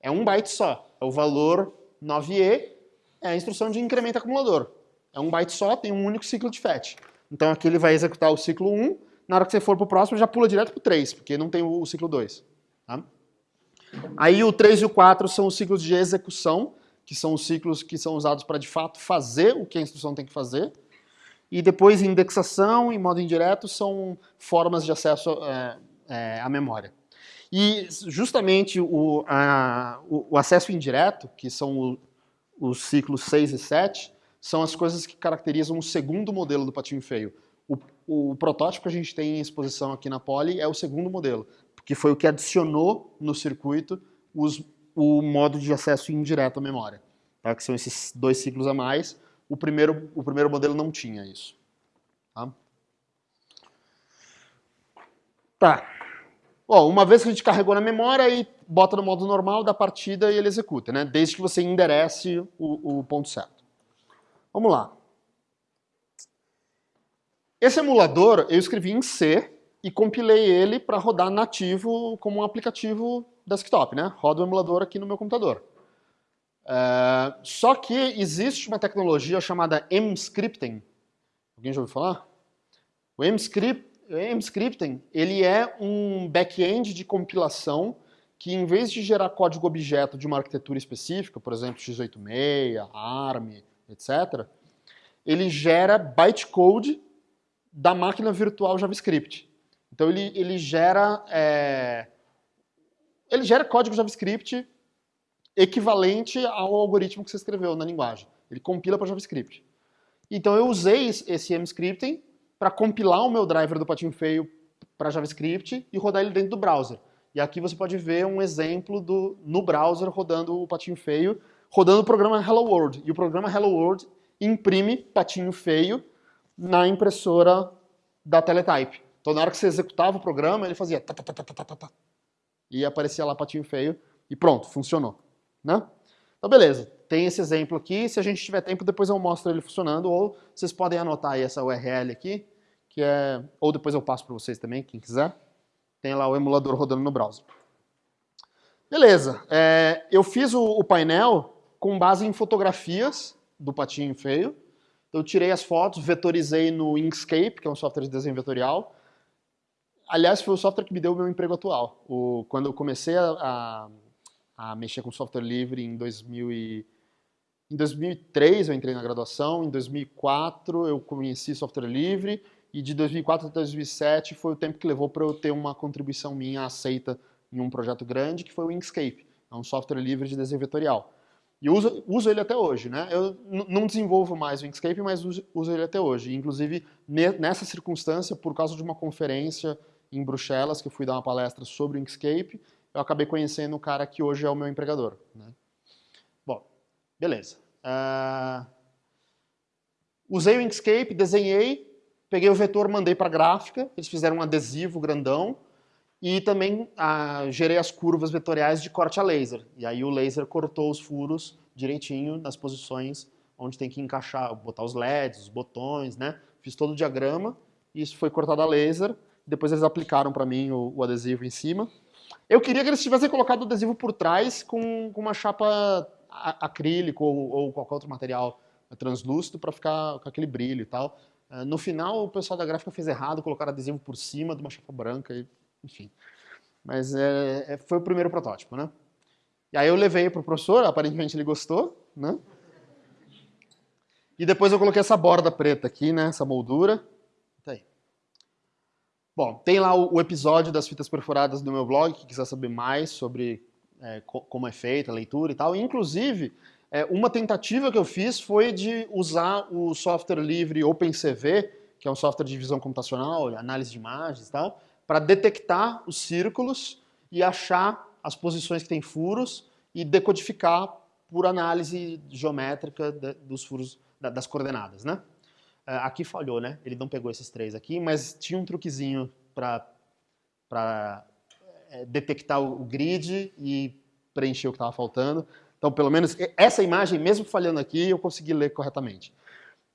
É um byte só. É o valor 9e, é a instrução de incremento acumulador. É um byte só, tem um único ciclo de fetch. Então aqui ele vai executar o ciclo 1, na hora que você for para o próximo já pula direto para o 3, porque não tem o, ciclo 2. Tá? Aí o 3 e o 4 são os ciclos de execução, que são os ciclos que são usados para de fato fazer o que a instrução tem que fazer. E depois indexação e modo indireto são formas de acesso é, é, à memória. E justamente o, a, o, acesso indireto, que são o, os ciclos 6 e 7, são as coisas que caracterizam o segundo modelo do patinho feio. O, o, protótipo que a gente tem em exposição aqui na Poly é o segundo modelo, que foi o que adicionou no circuito os, o modo de acesso indireto à memória, tá? que são esses dois ciclos a mais. O primeiro, o primeiro modelo não tinha isso. Tá? tá. Bom, uma vez que a gente carregou na memória, e bota no modo normal da partida e ele executa, né? Desde que você enderece o, o ponto certo. Vamos lá. Esse emulador eu escrevi em C e compilei ele para rodar nativo como um aplicativo desktop, né? Roda o emulador aqui no meu computador. É, só que existe uma tecnologia chamada mScripting. Alguém já ouviu falar? O mScript, mScripting ele é um back-end de compilação que, em vez de gerar código objeto de uma arquitetura específica, por exemplo, x86, ARM, etc., ele gera bytecode da máquina virtual JavaScript. Então ele, ele gera é, ele gera código JavaScript equivalente ao algoritmo que você escreveu na linguagem. Ele compila para JavaScript. Então eu usei esse mScripting para compilar o meu driver do patinho feio para JavaScript e rodar ele dentro do browser. E aqui você pode ver um exemplo do, no browser rodando o patinho feio, rodando o programa Hello World. E o programa Hello World imprime patinho feio na impressora da Teletype. Então na hora que você executava o programa, ele fazia ta, ta, ta, e aparecia lá patinho feio e pronto, funcionou né? Então, beleza. Tem esse exemplo aqui. Se a gente tiver tempo, depois eu mostro ele funcionando. Ou vocês podem anotar aí essa URL aqui, que é... Ou depois eu passo para vocês também, quem quiser. Tem lá o emulador rodando no browser. Beleza. É, eu fiz o, o painel com base em fotografias do patinho feio. Eu tirei as fotos, vetorizei no Inkscape, que é um software de desenho vetorial. Aliás, foi o software que me deu o meu emprego atual. O, quando eu comecei a, a a mexer com software livre em 2000 e... Em 2003 eu entrei na graduação, em 2004 eu conheci software livre e de 2004 até 2007 foi o tempo que levou para eu ter uma contribuição minha aceita em um projeto grande, que foi o Inkscape, é um software livre de desenho vetorial. E uso, uso ele até hoje, né? Eu não desenvolvo mais o Inkscape, mas uso, uso ele até hoje. Inclusive, nessa circunstância, por causa de uma conferência em Bruxelas, que eu fui dar uma palestra sobre o Inkscape, eu acabei conhecendo o cara que hoje é o meu empregador. Né? Bom, beleza. Uh, usei o Inkscape, desenhei, peguei o vetor, mandei para a gráfica, eles fizeram um adesivo grandão, e também uh, gerei as curvas vetoriais de corte a laser. E aí o laser cortou os furos direitinho nas posições onde tem que encaixar, botar os LEDs, os botões, né? Fiz todo o diagrama, isso foi cortado a laser, depois eles aplicaram para mim o, o adesivo em cima. Eu queria que eles tivessem colocado o adesivo por trás com, com uma chapa acrílico ou, ou, qualquer outro material translúcido para ficar com aquele brilho e tal. Uh, no final, o pessoal da gráfica fez errado, colocaram adesivo por cima de uma chapa branca, e, enfim. Mas é, é, foi o primeiro protótipo, né? E aí eu levei para o professor, aparentemente ele gostou, né? E depois eu coloquei essa borda preta aqui, né? Essa moldura. Bom, tem lá o, episódio das fitas perfuradas no meu blog, que quiser saber mais sobre é, co como é feita a leitura e tal. Inclusive, é, uma tentativa que eu fiz foi de usar o software livre OpenCV, que é um software de visão computacional, análise de imagens e tal, para detectar os círculos e achar as posições que têm furos e decodificar por análise geométrica dos furos, da, das coordenadas, né? É, aqui falhou, né? Ele não pegou esses três aqui, mas tinha um truquezinho para é, detectar o grid e preencher o que estava faltando. Então, pelo menos essa imagem, mesmo falhando aqui, eu consegui ler corretamente.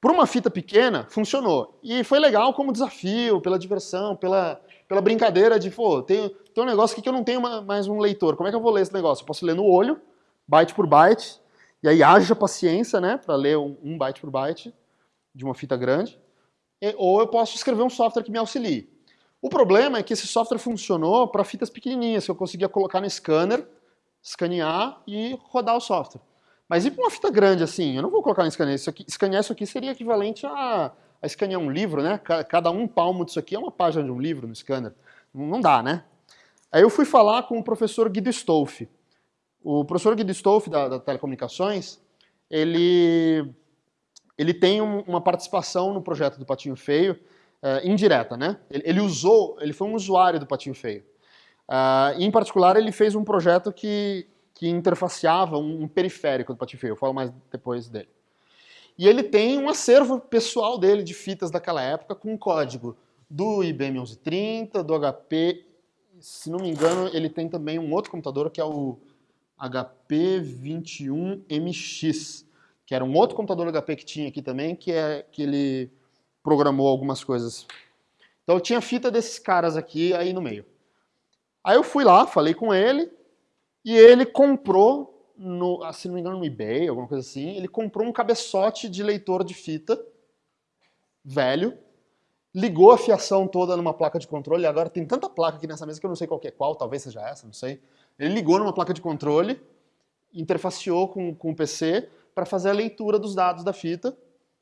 Por uma fita pequena, funcionou. E foi legal como desafio, pela diversão, pela, pela brincadeira de, pô, tem, tem um negócio aqui que eu não tenho mais um leitor. Como é que eu vou ler esse negócio? Eu posso ler no olho, byte por byte, e aí haja paciência, né, para ler um, um byte por byte de uma fita grande, ou eu posso escrever um software que me auxilie. O problema é que esse software funcionou para fitas pequenininhas, que eu conseguia colocar no scanner, escanear e rodar o software. Mas e para uma fita grande assim? Eu não vou colocar no scanner. Isso aqui, escanear isso aqui seria equivalente a, a escanear um livro, né? Cada um palmo disso aqui é uma página de um livro no scanner. Não dá, né? Aí eu fui falar com o professor Guido Stolfi. O professor Guido Stolfi, da, da Telecomunicações, ele ele tem um, uma participação no projeto do Patinho Feio, uh, indireta, né? Ele, ele, usou, ele foi um usuário do Patinho Feio. Uh, em particular, ele fez um projeto que, que interfaceava um, um periférico do Patinho Feio, eu falo mais depois dele. E ele tem um acervo pessoal dele de fitas daquela época com código do IBM 1130, do HP, se não me engano, ele tem também um outro computador que é o HP 21MX, que era um outro computador HP que tinha aqui também, que é que ele programou algumas coisas. Então eu tinha fita desses caras aqui aí no meio. Aí eu fui lá, falei com ele, E ele comprou, no, ah, se não me engano, no eBay, alguma coisa assim, ele comprou um cabeçote de leitor de fita velho, ligou a fiação toda numa placa de controle, agora tem tanta placa aqui nessa mesa que eu não sei qual é qual, talvez seja essa, não sei. Ele ligou numa placa de controle, interfaceou com, com o PC para fazer a leitura dos dados da fita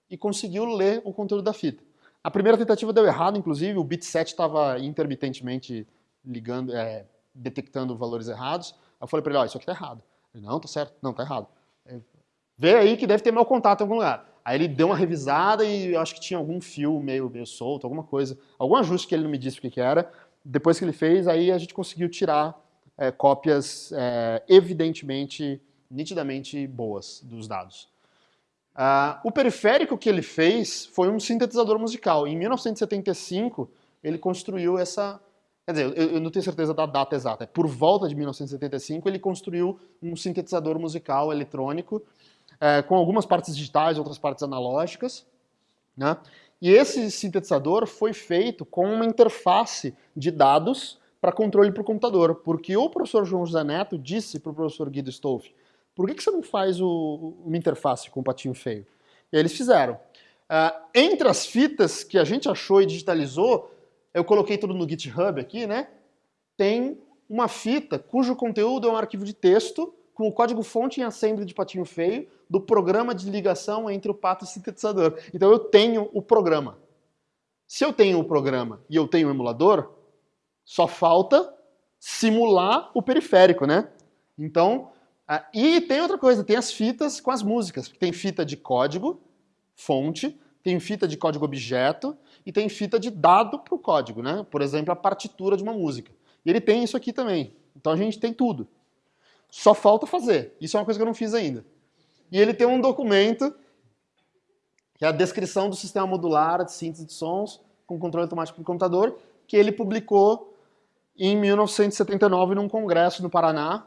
e conseguiu ler o conteúdo da fita. A primeira tentativa deu errado, inclusive, o bit 7 estava intermitentemente ligando, é, detectando valores errados. Eu falei para ele, ó, oh, isso aqui tá errado. Ele, não, tá certo. Não, tá errado. Vê aí que deve ter mau contato em algum lugar. Aí ele deu uma revisada e eu acho que tinha algum fio meio, meio solto, alguma coisa, algum ajuste que ele não me disse o que, que era. Depois que ele fez, aí a gente conseguiu tirar é, cópias é, evidentemente, nitidamente boas dos dados. Uh, o periférico que ele fez foi um sintetizador musical. Em 1975, ele construiu essa... Quer dizer, eu, eu não tenho certeza da data exata. Por volta de 1975, ele construiu um sintetizador musical eletrônico é, com algumas partes digitais, outras partes analógicas. Né? E esse sintetizador foi feito com uma interface de dados para controle para o computador, porque o professor João José Neto disse para o professor Guido Stolf, por que, que você não faz o, uma interface com o patinho feio? E eles fizeram. Uh, entre as fitas que a gente achou e digitalizou, eu coloquei tudo no GitHub aqui, né? Tem uma fita cujo conteúdo é um arquivo de texto com o código fonte em assembly de patinho feio do programa de ligação entre o pato e o sintetizador. Então eu tenho o programa. Se eu tenho o programa e eu tenho o emulador, só falta simular o periférico, né? Então, e tem outra coisa, tem as fitas com as músicas. Tem fita de código, fonte, tem fita de código objeto e tem fita de dado para o código, né? Por exemplo, a partitura de uma música. E ele tem isso aqui também. Então a gente tem tudo. Só falta fazer. Isso é uma coisa que eu não fiz ainda. E ele tem um documento, que é a descrição do sistema modular de síntese de sons com controle automático do computador, que ele publicou em 1979 num congresso no Paraná.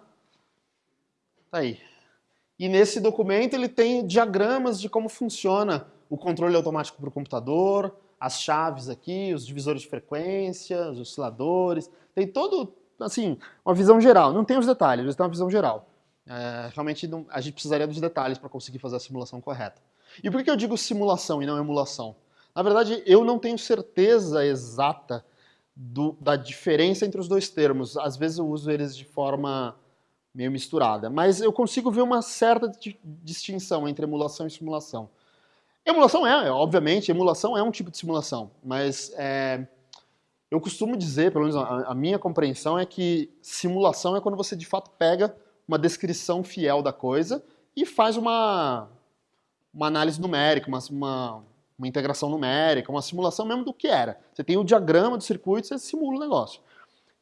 Tá aí. E nesse documento ele tem diagramas de como funciona o controle automático para o computador, as chaves aqui, os divisores de frequência, os osciladores, tem todo, assim, uma visão geral. Não tem os detalhes, mas tem uma visão geral. É, realmente não, a gente precisaria dos detalhes para conseguir fazer a simulação correta. E por que eu digo simulação e não emulação? Na verdade, eu não tenho certeza exata do, da diferença entre os dois termos. Às vezes eu uso eles de forma meio misturada, mas eu consigo ver uma certa distinção entre emulação e simulação. Emulação é, obviamente, emulação é um tipo de simulação, mas é, eu costumo dizer, pelo menos a, a minha compreensão é que simulação é quando você de fato pega uma descrição fiel da coisa e faz uma, uma análise numérica, uma, uma, uma, integração numérica, uma simulação mesmo do que era. Você tem o diagrama do circuito, você simula o negócio.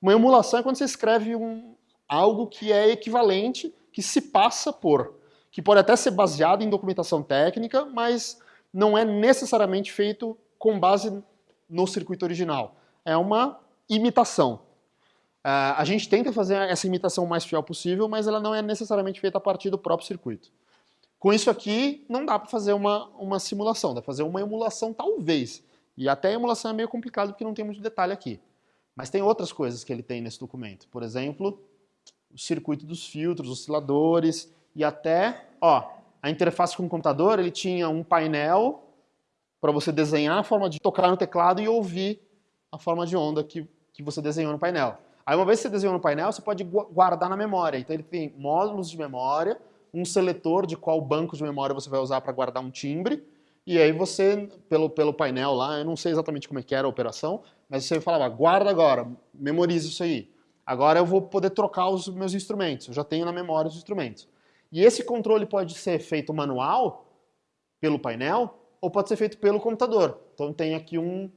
Uma emulação é quando você escreve um, algo que é equivalente, que se passa por, que pode até ser baseado em documentação técnica, mas não é necessariamente feito com base no circuito original. É uma imitação. Uh, a gente tenta fazer essa imitação o mais fiel possível, mas ela não é necessariamente feita a partir do próprio circuito. Com isso aqui, não dá para fazer uma, uma simulação, dá para fazer uma emulação talvez. E até a emulação é meio complicado porque não tem muito detalhe aqui. Mas tem outras coisas que ele tem nesse documento. Por exemplo, o circuito dos filtros, osciladores e até, ó, a interface com o computador, ele tinha um painel para você desenhar a forma de tocar no teclado e ouvir a forma de onda que, que você desenhou no painel. Aí uma vez que você desenhou no painel, você pode guardar na memória. Então ele tem módulos de memória, um seletor de qual banco de memória você vai usar para guardar um timbre, e aí você, pelo, pelo painel lá, eu não sei exatamente como é que era a operação, mas você falava, guarda agora, memorize isso aí. Agora eu vou poder trocar os meus instrumentos, eu já tenho na memória os instrumentos. E esse controle pode ser feito manual, pelo painel, ou pode ser feito pelo computador. Então tem aqui um,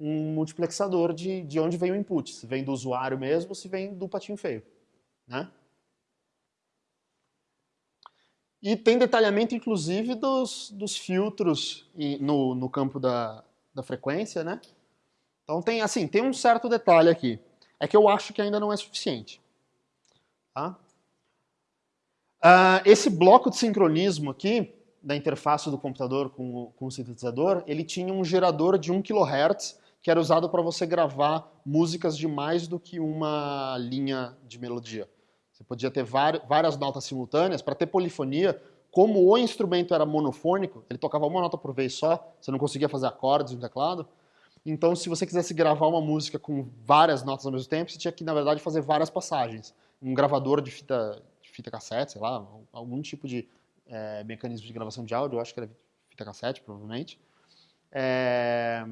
um multiplexador de, de onde vem o input, se vem do usuário mesmo ou se vem do patinho feio. Né? E tem detalhamento, inclusive, dos, dos filtros no, no campo da, da frequência, né? Então tem, assim, tem um certo detalhe aqui. É que eu acho que ainda não é suficiente. Tá? Uh, esse bloco de sincronismo aqui, da interface do computador com o, com o sintetizador, ele tinha um gerador de 1 kHz que era usado para você gravar músicas de mais do que uma linha de melodia. Você podia ter várias notas simultâneas para ter polifonia. Como o instrumento era monofônico, ele tocava uma nota por vez só, você não conseguia fazer acordes no teclado. Então, se você quisesse gravar uma música com várias notas ao mesmo tempo, você tinha que, na verdade, fazer várias passagens. Um gravador de fita, fita cassete, sei lá, algum tipo de é, mecanismo de gravação de áudio, eu acho que era fita cassete, provavelmente. É,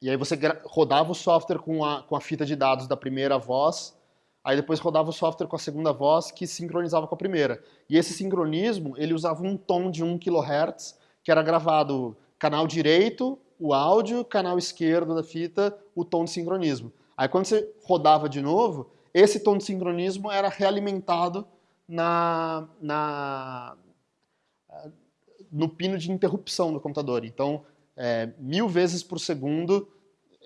e aí você rodava o software com a, com a fita de dados da primeira voz, aí depois rodava o software com a segunda voz que sincronizava com a primeira. E esse sincronismo, ele usava um tom de 1 kHz, que era gravado canal direito, o áudio, canal esquerdo da fita, o tom de sincronismo. Aí quando você rodava de novo, esse tom de sincronismo era realimentado na, na, no pino de interrupção do computador. Então, é, mil vezes por segundo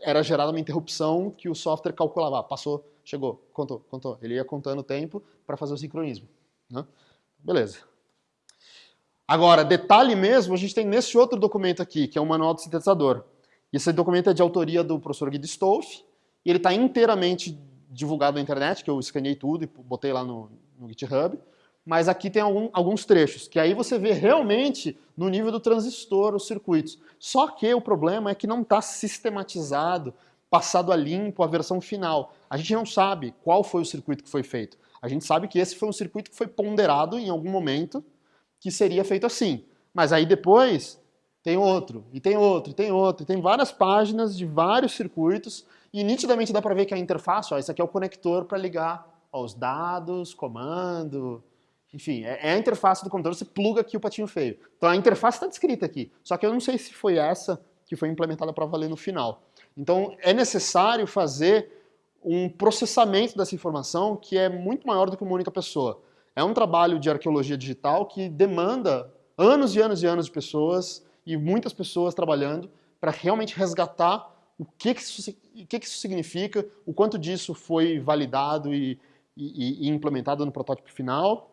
era gerada uma interrupção que o software calculava. Ah, passou, chegou, contou, contou. Ele ia contando o tempo para fazer o sincronismo. Né? Beleza. Agora, detalhe mesmo, a gente tem nesse outro documento aqui, que é o Manual do Sintetizador. Esse documento é de autoria do professor Guido Stolf, e ele está inteiramente divulgado na internet, que eu escaneei tudo e botei lá no, no GitHub mas aqui tem algum, alguns trechos, que aí você vê realmente no nível do transistor os circuitos. Só que o problema é que não está sistematizado, passado a limpo a versão final. A gente não sabe qual foi o circuito que foi feito. A gente sabe que esse foi um circuito que foi ponderado em algum momento que seria feito assim. Mas aí depois tem outro, e tem outro, e tem outro, e tem várias páginas de vários circuitos, e nitidamente dá para ver que a interface, ó, esse aqui é o conector para ligar os dados, comando, enfim, é, é a interface do computador, você pluga aqui o patinho feio. Então a interface está descrita aqui, só que eu não sei se foi essa que foi implementada para valer no final. Então é necessário fazer um processamento dessa informação que é muito maior do que uma única pessoa. É um trabalho de arqueologia digital que demanda anos e anos e anos de pessoas e muitas pessoas trabalhando para realmente resgatar o que, que, isso, o que, que isso significa, o quanto disso foi validado e, e, e implementado no protótipo final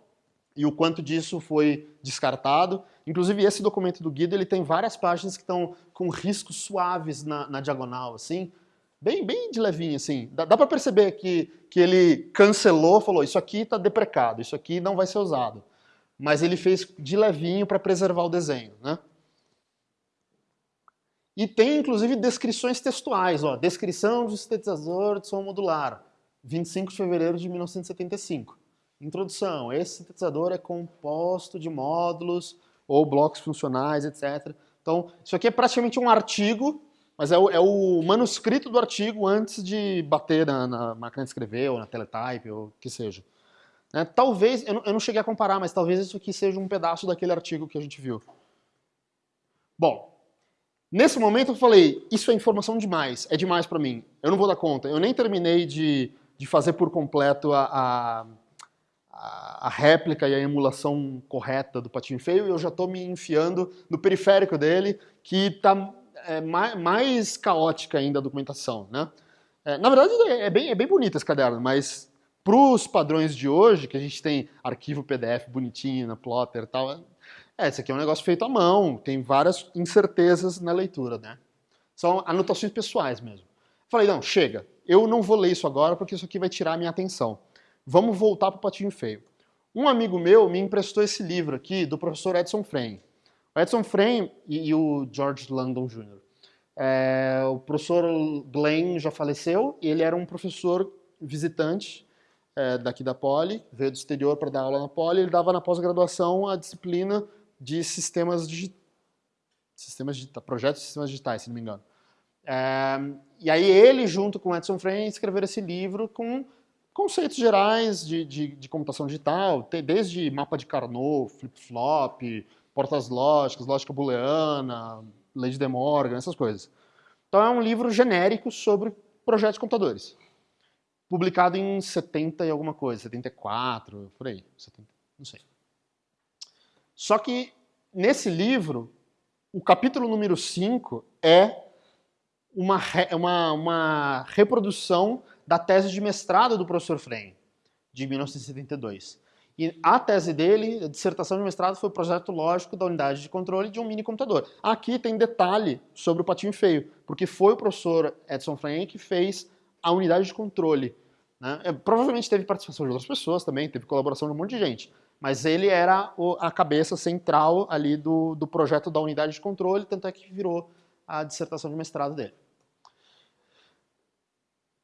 e o quanto disso foi descartado. Inclusive, esse documento do Guido ele tem várias páginas que estão com riscos suaves na, na, diagonal, assim, bem, bem de levinho, assim. Dá, dá para perceber que, que ele cancelou, falou, isso aqui está deprecado, isso aqui não vai ser usado. Mas ele fez de levinho para preservar o desenho, né? E tem, inclusive, descrições textuais, ó, descrição do sintetizador de som modular, 25 de fevereiro de 1975. Introdução. Esse sintetizador é composto de módulos ou blocos funcionais, etc. Então, isso aqui é praticamente um artigo, mas é o, é o manuscrito do artigo antes de bater na, na, máquina de escrever, ou na teletype, ou o que seja. É, talvez, eu não, eu não cheguei a comparar, mas talvez isso aqui seja um pedaço daquele artigo que a gente viu. Bom, nesse momento eu falei, isso é informação demais, é demais para mim, eu não vou dar conta. Eu nem terminei de, de fazer por completo a, a a, réplica e a emulação correta do patinho feio e eu já estou me enfiando no periférico dele, que está é, mais, mais, caótica ainda a documentação. Né? É, na verdade, é, bem, é bem bonito esse caderno, mas para os padrões de hoje, que a gente tem arquivo PDF bonitinho na plotter e tal, é, esse aqui é um negócio feito à mão, tem várias incertezas na leitura, né? São anotações pessoais mesmo. Falei, não, chega, eu não vou ler isso agora porque isso aqui vai tirar a minha atenção. Vamos voltar para o Patinho Feio. Um amigo meu me emprestou esse livro aqui do professor Edson Frame. O Edson Frame e, e o George Langdon Jr. É, o professor Glenn já faleceu e ele era um professor visitante é, daqui da Poli, veio do exterior para dar aula na Poli, ele dava na pós-graduação a disciplina de sistemas digitais, sistemas digitais, projetos de sistemas digitais, se não me engano. E aí ele, junto com Edson Frame, escreveram esse livro com conceitos gerais de, de, de computação digital, desde mapa de Carnot, flip-flop, portas lógicas, lógica booleana, lei de De Morgan, essas coisas. Então é um livro genérico sobre projetos de computadores. Publicado em 70 e alguma coisa, 74, por aí, 70, não sei. Só que nesse livro, o capítulo número 5 é uma, uma, uma reprodução da tese de mestrado do professor Frey, de 1972. E a tese dele, a dissertação de mestrado, foi o projeto lógico da unidade de controle de um mini computador. Aqui tem detalhe sobre o patinho feio, porque foi o professor Edson Frey que fez a unidade de controle Né? É, provavelmente teve participação de outras pessoas também, teve colaboração de um monte de gente. Mas ele era a cabeça central ali do, do projeto da unidade de controle, tanto é que virou a dissertação de mestrado dele.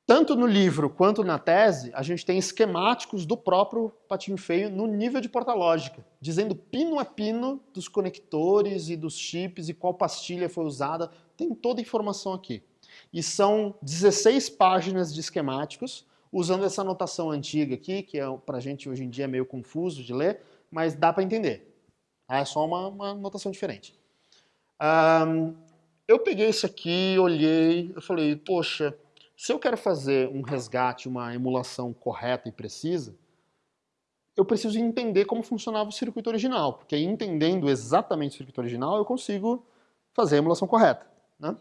Tanto no livro quanto na tese, a gente tem esquemáticos do próprio patinho feio no nível de porta lógica, dizendo pino a pino dos conectores e dos chips e qual pastilha foi usada, tem toda a informação aqui. E são 16 páginas de esquemáticos, usando essa notação antiga aqui, que é, para a gente hoje em dia é meio confuso de ler, mas dá para entender. É só uma, uma notação diferente. Um, eu peguei isso aqui, olhei, eu falei, poxa, se eu quero fazer um resgate, uma emulação correta e precisa, eu preciso entender como funcionava o circuito original, porque entendendo exatamente o circuito original, eu consigo fazer a emulação correta. Né?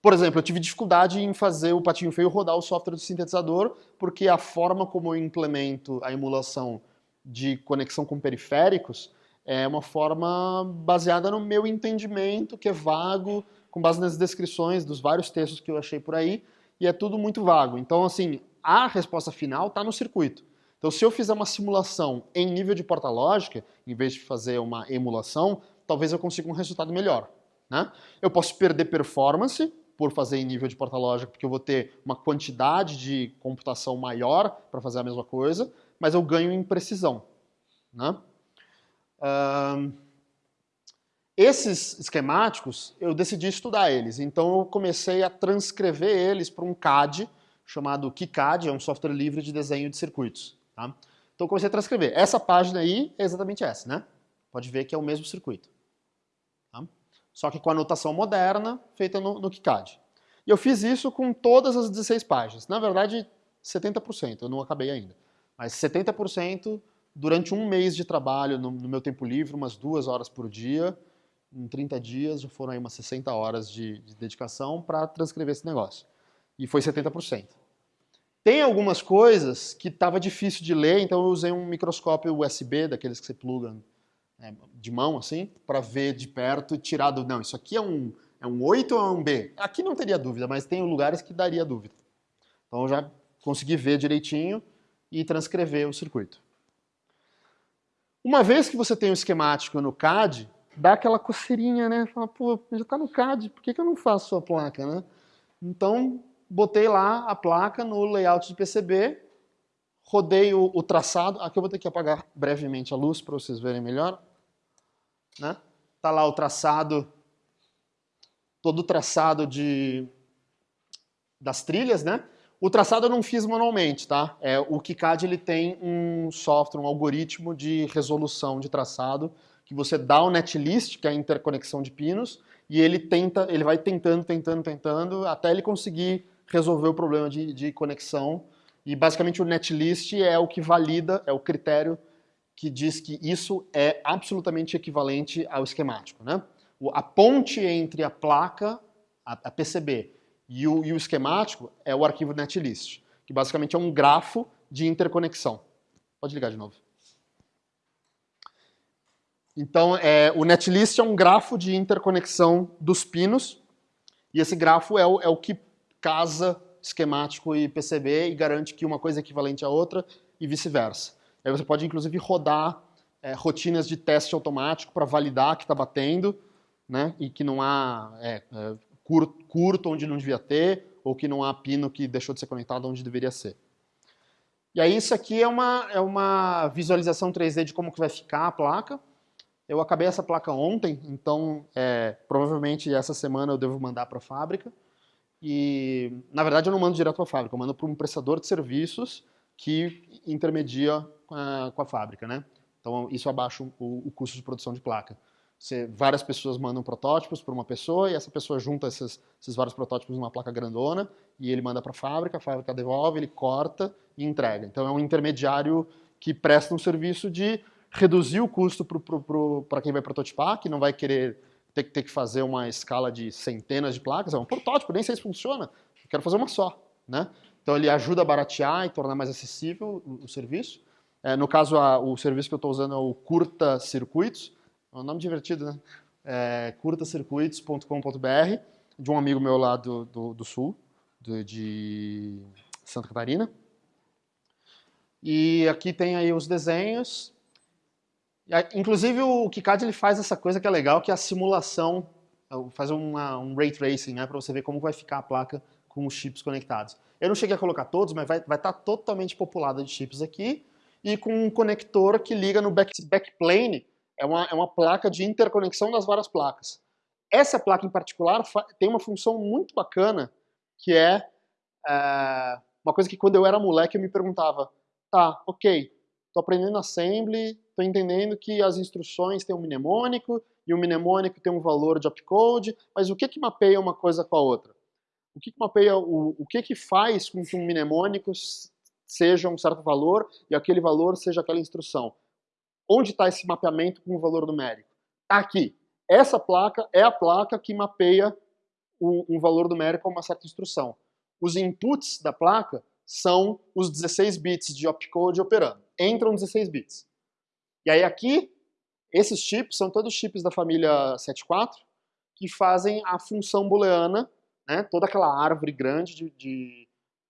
Por exemplo, eu tive dificuldade em fazer o patinho feio rodar o software do sintetizador, porque a forma como eu implemento a emulação de conexão com periféricos é uma forma baseada no meu entendimento, que é vago, com base nas descrições dos vários textos que eu achei por aí, e é tudo muito vago. Então, assim, a resposta final está no circuito. Então, se eu fizer uma simulação em nível de porta lógica, em vez de fazer uma emulação, talvez eu consiga um resultado melhor. Né? Eu posso perder performance por fazer em nível de porta lógica, porque eu vou ter uma quantidade de computação maior para fazer a mesma coisa, mas eu ganho em precisão. Né? Esses esquemáticos, eu decidi estudar eles, então eu comecei a transcrever eles para um CAD, chamado KiCad, é um software livre de desenho de circuitos. Tá? Então eu comecei a transcrever. Essa página aí é exatamente essa, né? Pode ver que é o mesmo circuito. Tá? Só que com a notação moderna, feita no, no KiCad. E eu fiz isso com todas as 16 páginas. Na verdade, 70%, eu não acabei ainda. Mas 70% durante um mês de trabalho, no, no meu tempo livre, umas duas horas por dia, em 30 dias já foram aí umas 60 horas de, de dedicação para transcrever esse negócio. E foi 70%. Tem algumas coisas que estava difícil de ler, então eu usei um microscópio USB, daqueles que você pluga né, de mão, assim, para ver de perto e tirar do... Não, isso aqui é um, é um 8 ou é um B? Aqui não teria dúvida, mas tem lugares que daria dúvida. Então eu já consegui ver direitinho e transcrever o circuito. Uma vez que você tem o um esquemático no CAD, dá aquela coceirinha, né? Fala, pô, já tá no CAD, por que, que eu não faço a placa, né? Então, botei lá a placa no layout de PCB, rodei o, o traçado, aqui eu vou ter que apagar brevemente a luz para vocês verem melhor, né? Tá lá o traçado, todo traçado de, das trilhas, né? O traçado eu não fiz manualmente, tá? É, o KiCad ele tem um software, um algoritmo de resolução de traçado que você dá o netlist, que é a interconexão de pinos, e ele tenta, ele vai tentando, tentando, tentando, até ele conseguir resolver o problema de, de conexão. E basicamente o netlist é o que valida, é o critério que diz que isso é absolutamente equivalente ao esquemático. Né? A ponte entre a placa, a, PCB, e o, e o esquemático é o arquivo netlist, que basicamente é um grafo de interconexão. Pode ligar de novo. Então, é, o netlist é um grafo de interconexão dos pinos, e esse grafo é o, é o que casa esquemático e PCB e garante que uma coisa é equivalente à outra e vice-versa. Aí você pode, inclusive, rodar é, rotinas de teste automático para validar que está batendo, né, e que não há é, é, curto, curto onde não devia ter, ou que não há pino que deixou de ser conectado onde deveria ser. E aí isso aqui é uma, é uma visualização 3D de como que vai ficar a placa. Eu acabei essa placa ontem, então é, provavelmente essa semana eu devo mandar para a fábrica. E, na verdade, eu não mando direto para a fábrica, eu mando para um prestador de serviços que intermedia com a, com a fábrica, né? Então, isso abaixa o, o custo de produção de placa. Você, várias pessoas mandam protótipos para uma pessoa e essa pessoa junta esses, esses vários protótipos numa placa grandona e ele manda para a fábrica, a fábrica devolve, ele corta e entrega. Então, é um intermediário que presta um serviço de reduzir o custo para quem vai prototipar, que não vai querer ter, ter, que fazer uma escala de centenas de placas, é um protótipo, nem sei se funciona, quero fazer uma só. Né? Então ele ajuda a baratear e tornar mais acessível o, o serviço. É, no caso, a, o serviço que eu estou usando é o Curta Circuitos, é um nome divertido, né? É, curtacircuitos.com.br, de um amigo meu lá do, do, do sul, do, de Santa Catarina. E aqui tem aí os desenhos. Inclusive o KiCad ele faz essa coisa que é legal, que é a simulação, faz uma, um ray tracing, né, para você ver como vai ficar a placa com os chips conectados. Eu não cheguei a colocar todos, mas vai estar tá totalmente populada de chips aqui e com um conector que liga no back, backplane, é uma, é uma placa de interconexão das várias placas. Essa placa em particular tem uma função muito bacana, que é, é uma coisa que quando eu era moleque eu me perguntava, tá, ok, estou aprendendo assembly, estou entendendo que as instruções têm um mnemônico, e o mnemônico tem um valor de opcode, mas o que que mapeia uma coisa com a outra? O que que mapeia, o, o que que faz com que um mnemônico seja um certo valor e aquele valor seja aquela instrução? Onde está esse mapeamento com o valor numérico? Está aqui. Essa placa é a placa que mapeia um, um valor numérico a uma certa instrução. Os inputs da placa são os 16 bits de opcode operando. Entram 16 bits. E aí aqui, esses chips são todos chips da família 74 que fazem a função booleana, né, toda aquela árvore grande de, de,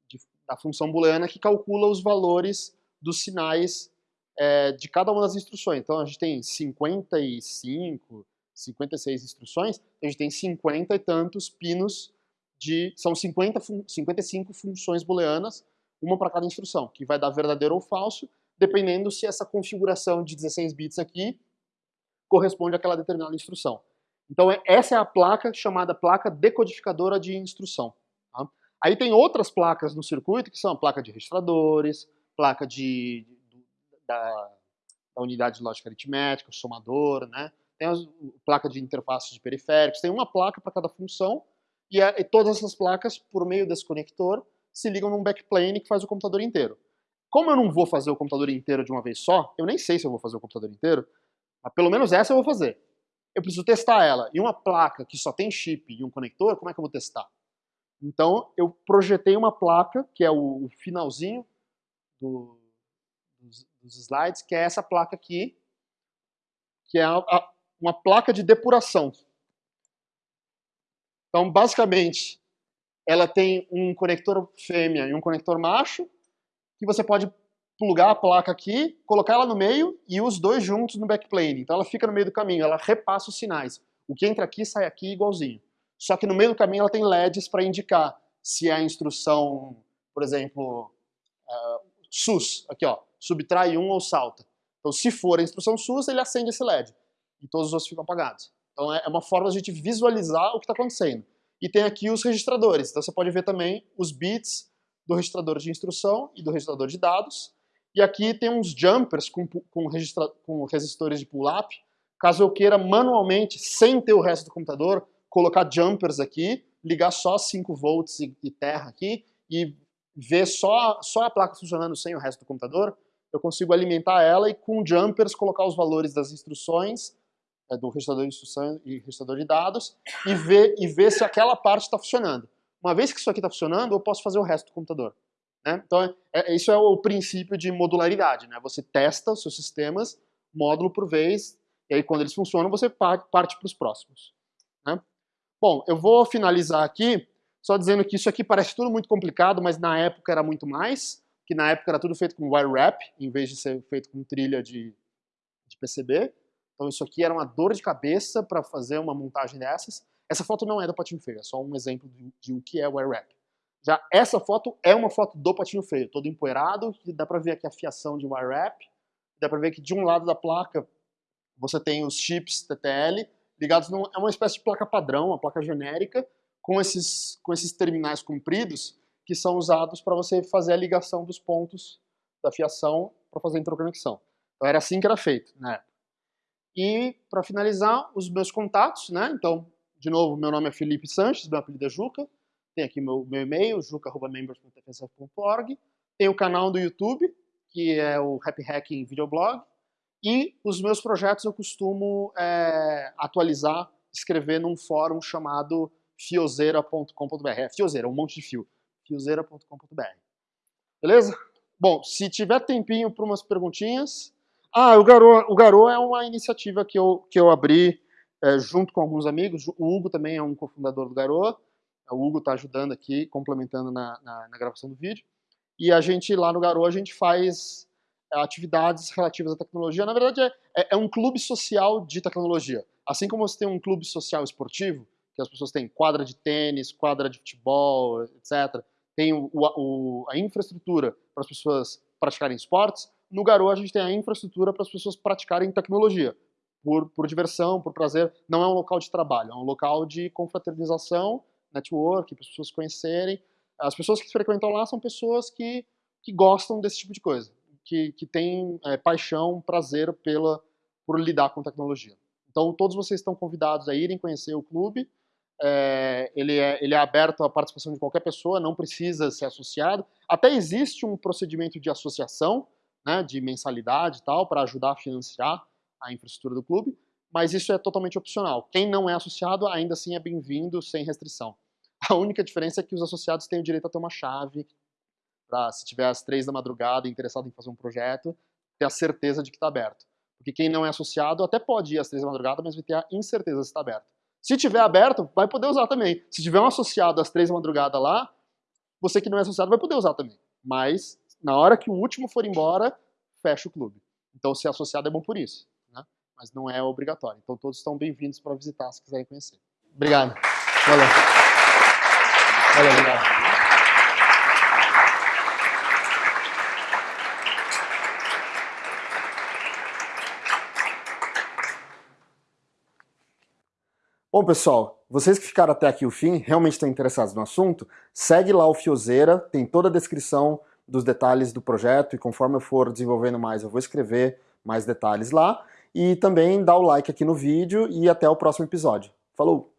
de, da função booleana que calcula os valores dos sinais é, de cada uma das instruções. Então a gente tem 55, 56 instruções, a gente tem 50 e tantos pinos de. São 50, 55 funções booleanas, uma para cada instrução, que vai dar verdadeiro ou falso, dependendo se essa configuração de 16 bits aqui corresponde àquela determinada instrução. Então é, essa é a placa chamada placa decodificadora de instrução. Tá? Aí tem outras placas no circuito, que são a placa de registradores, placa de, de da, da, unidade de lógica aritmética, o somador, né? tem a placa de interface de periféricos, tem uma placa para cada função, e, é, e todas essas placas, por meio desse conector, se ligam num backplane que faz o computador inteiro. Como eu não vou fazer o computador inteiro de uma vez só, eu nem sei se eu vou fazer o computador inteiro, mas pelo menos essa eu vou fazer. Eu preciso testar ela. E uma placa que só tem chip e um conector, como é que eu vou testar? Então, eu projetei uma placa, que é o, finalzinho do, dos, slides, que é essa placa aqui, que é a, a, uma placa de depuração. Então, basicamente, ela tem um conector fêmea e um conector macho, que você pode plugar a placa aqui, colocar ela no meio e os dois juntos no backplane. Então ela fica no meio do caminho, ela repassa os sinais. O que entra aqui sai aqui igualzinho. Só que no meio do caminho ela tem LEDs para indicar se é a instrução, por exemplo, uh, SUS, aqui ó, subtrai um ou salta. Então se for a instrução SUS, ele acende esse LED e todos os outros ficam apagados. Então é, é uma forma de a gente visualizar o que está acontecendo. E tem aqui os registradores, então você pode ver também os bits do registrador de instrução e do registrador de dados. E aqui tem uns jumpers com, com, registra, com resistores de pull-up. Caso eu queira manualmente, sem ter o resto do computador, colocar jumpers aqui, ligar só 5 volts e, e terra aqui e ver só, só a placa funcionando sem o resto do computador, eu consigo alimentar ela e com jumpers colocar os valores das instruções, é, do registrador de instruções e registrador de dados, e ver, e ver se aquela parte está funcionando. Uma vez que isso aqui está funcionando, eu posso fazer o resto do computador. Né? Então, é, é, isso é o princípio de modularidade. Né? Você testa os seus sistemas, módulo por vez, e aí quando eles funcionam, você parte para os próximos. Né? Bom, eu vou finalizar aqui só dizendo que isso aqui parece tudo muito complicado, mas na época era muito mais, que na época era tudo feito com wire wrap, em vez de ser feito com trilha de, de PCB. Então isso aqui era uma dor de cabeça para fazer uma montagem dessas. Essa foto não é do Patinho Feio, é só um exemplo de, de o que é wire wrap. Já essa foto é uma foto do Patinho Feio, todo empoeirado, dá para ver aqui a fiação de wire wrap, dá para ver que de um lado da placa você tem os chips TTL ligados, num, é uma espécie de placa padrão, uma placa genérica, com esses, com esses terminais compridos que são usados para você fazer a ligação dos pontos da fiação para fazer a interconexão. Então era assim que era feito na época. E para finalizar, os meus contatos, né? Então, de novo, meu nome é Felipe Sanches, meu apelido é Juca. Tem aqui meu, meu e-mail, juca.members.tfsf.org. Tem o canal do YouTube, que é o Happy Hacking Videoblog. E os meus projetos eu costumo é, atualizar, escrever num fórum chamado fiozeira.com.br. É fiozeira, um monte de fio. fiozeira.com.br. Beleza? Bom, se tiver tempinho para umas perguntinhas. Ah, o Garou, o Garou é uma iniciativa que eu, que eu abri é, junto com alguns amigos. O Hugo também é um cofundador do Garou. O Hugo está ajudando aqui, complementando na, na, na, gravação do vídeo. e a gente lá no Garou a gente faz é, atividades relativas à tecnologia. Na verdade, é, é, é, um clube social de tecnologia. Assim como você tem um clube social esportivo, que as pessoas têm quadra de tênis, quadra de futebol, etc., tem o, o, a infraestrutura para as pessoas praticarem esportes, no Garou a gente tem a infraestrutura para as pessoas praticarem tecnologia, por, por diversão, por prazer. Não é um local de trabalho, é um local de confraternização, network, para as pessoas conhecerem. As pessoas que frequentam lá são pessoas que, que gostam desse tipo de coisa, que, que têm é, paixão, prazer pela, por lidar com tecnologia. Então, todos vocês estão convidados a irem conhecer o clube. É, ele, é, ele é aberto à participação de qualquer pessoa, não precisa ser associado. Até existe um procedimento de associação, né, de mensalidade e tal, para ajudar a financiar a infraestrutura do clube, mas isso é totalmente opcional. Quem não é associado ainda assim é bem-vindo, sem restrição. A única diferença é que os associados têm o direito a ter uma chave para, se tiver às três da madrugada interessado em fazer um projeto, ter a certeza de que está aberto. Porque quem não é associado até pode ir às três da madrugada, mas vai ter a incerteza se está aberto. Se tiver aberto, vai poder usar também. Se tiver um associado às três da madrugada lá, você que não é associado vai poder usar também. Mas, na hora que o último for embora, fecha o clube. Então, ser associado é bom por isso, né? mas não é obrigatório. Então, todos estão bem-vindos para visitar se quiserem conhecer. Obrigado. Valeu. Valeu, obrigado. Bom, pessoal, vocês que ficaram até aqui o fim, realmente estão interessados no assunto, segue lá o Fiozeira, tem toda a descrição dos detalhes do projeto e conforme eu for desenvolvendo mais eu vou escrever mais detalhes lá. E também dá o like aqui no vídeo e até o próximo episódio. Falou!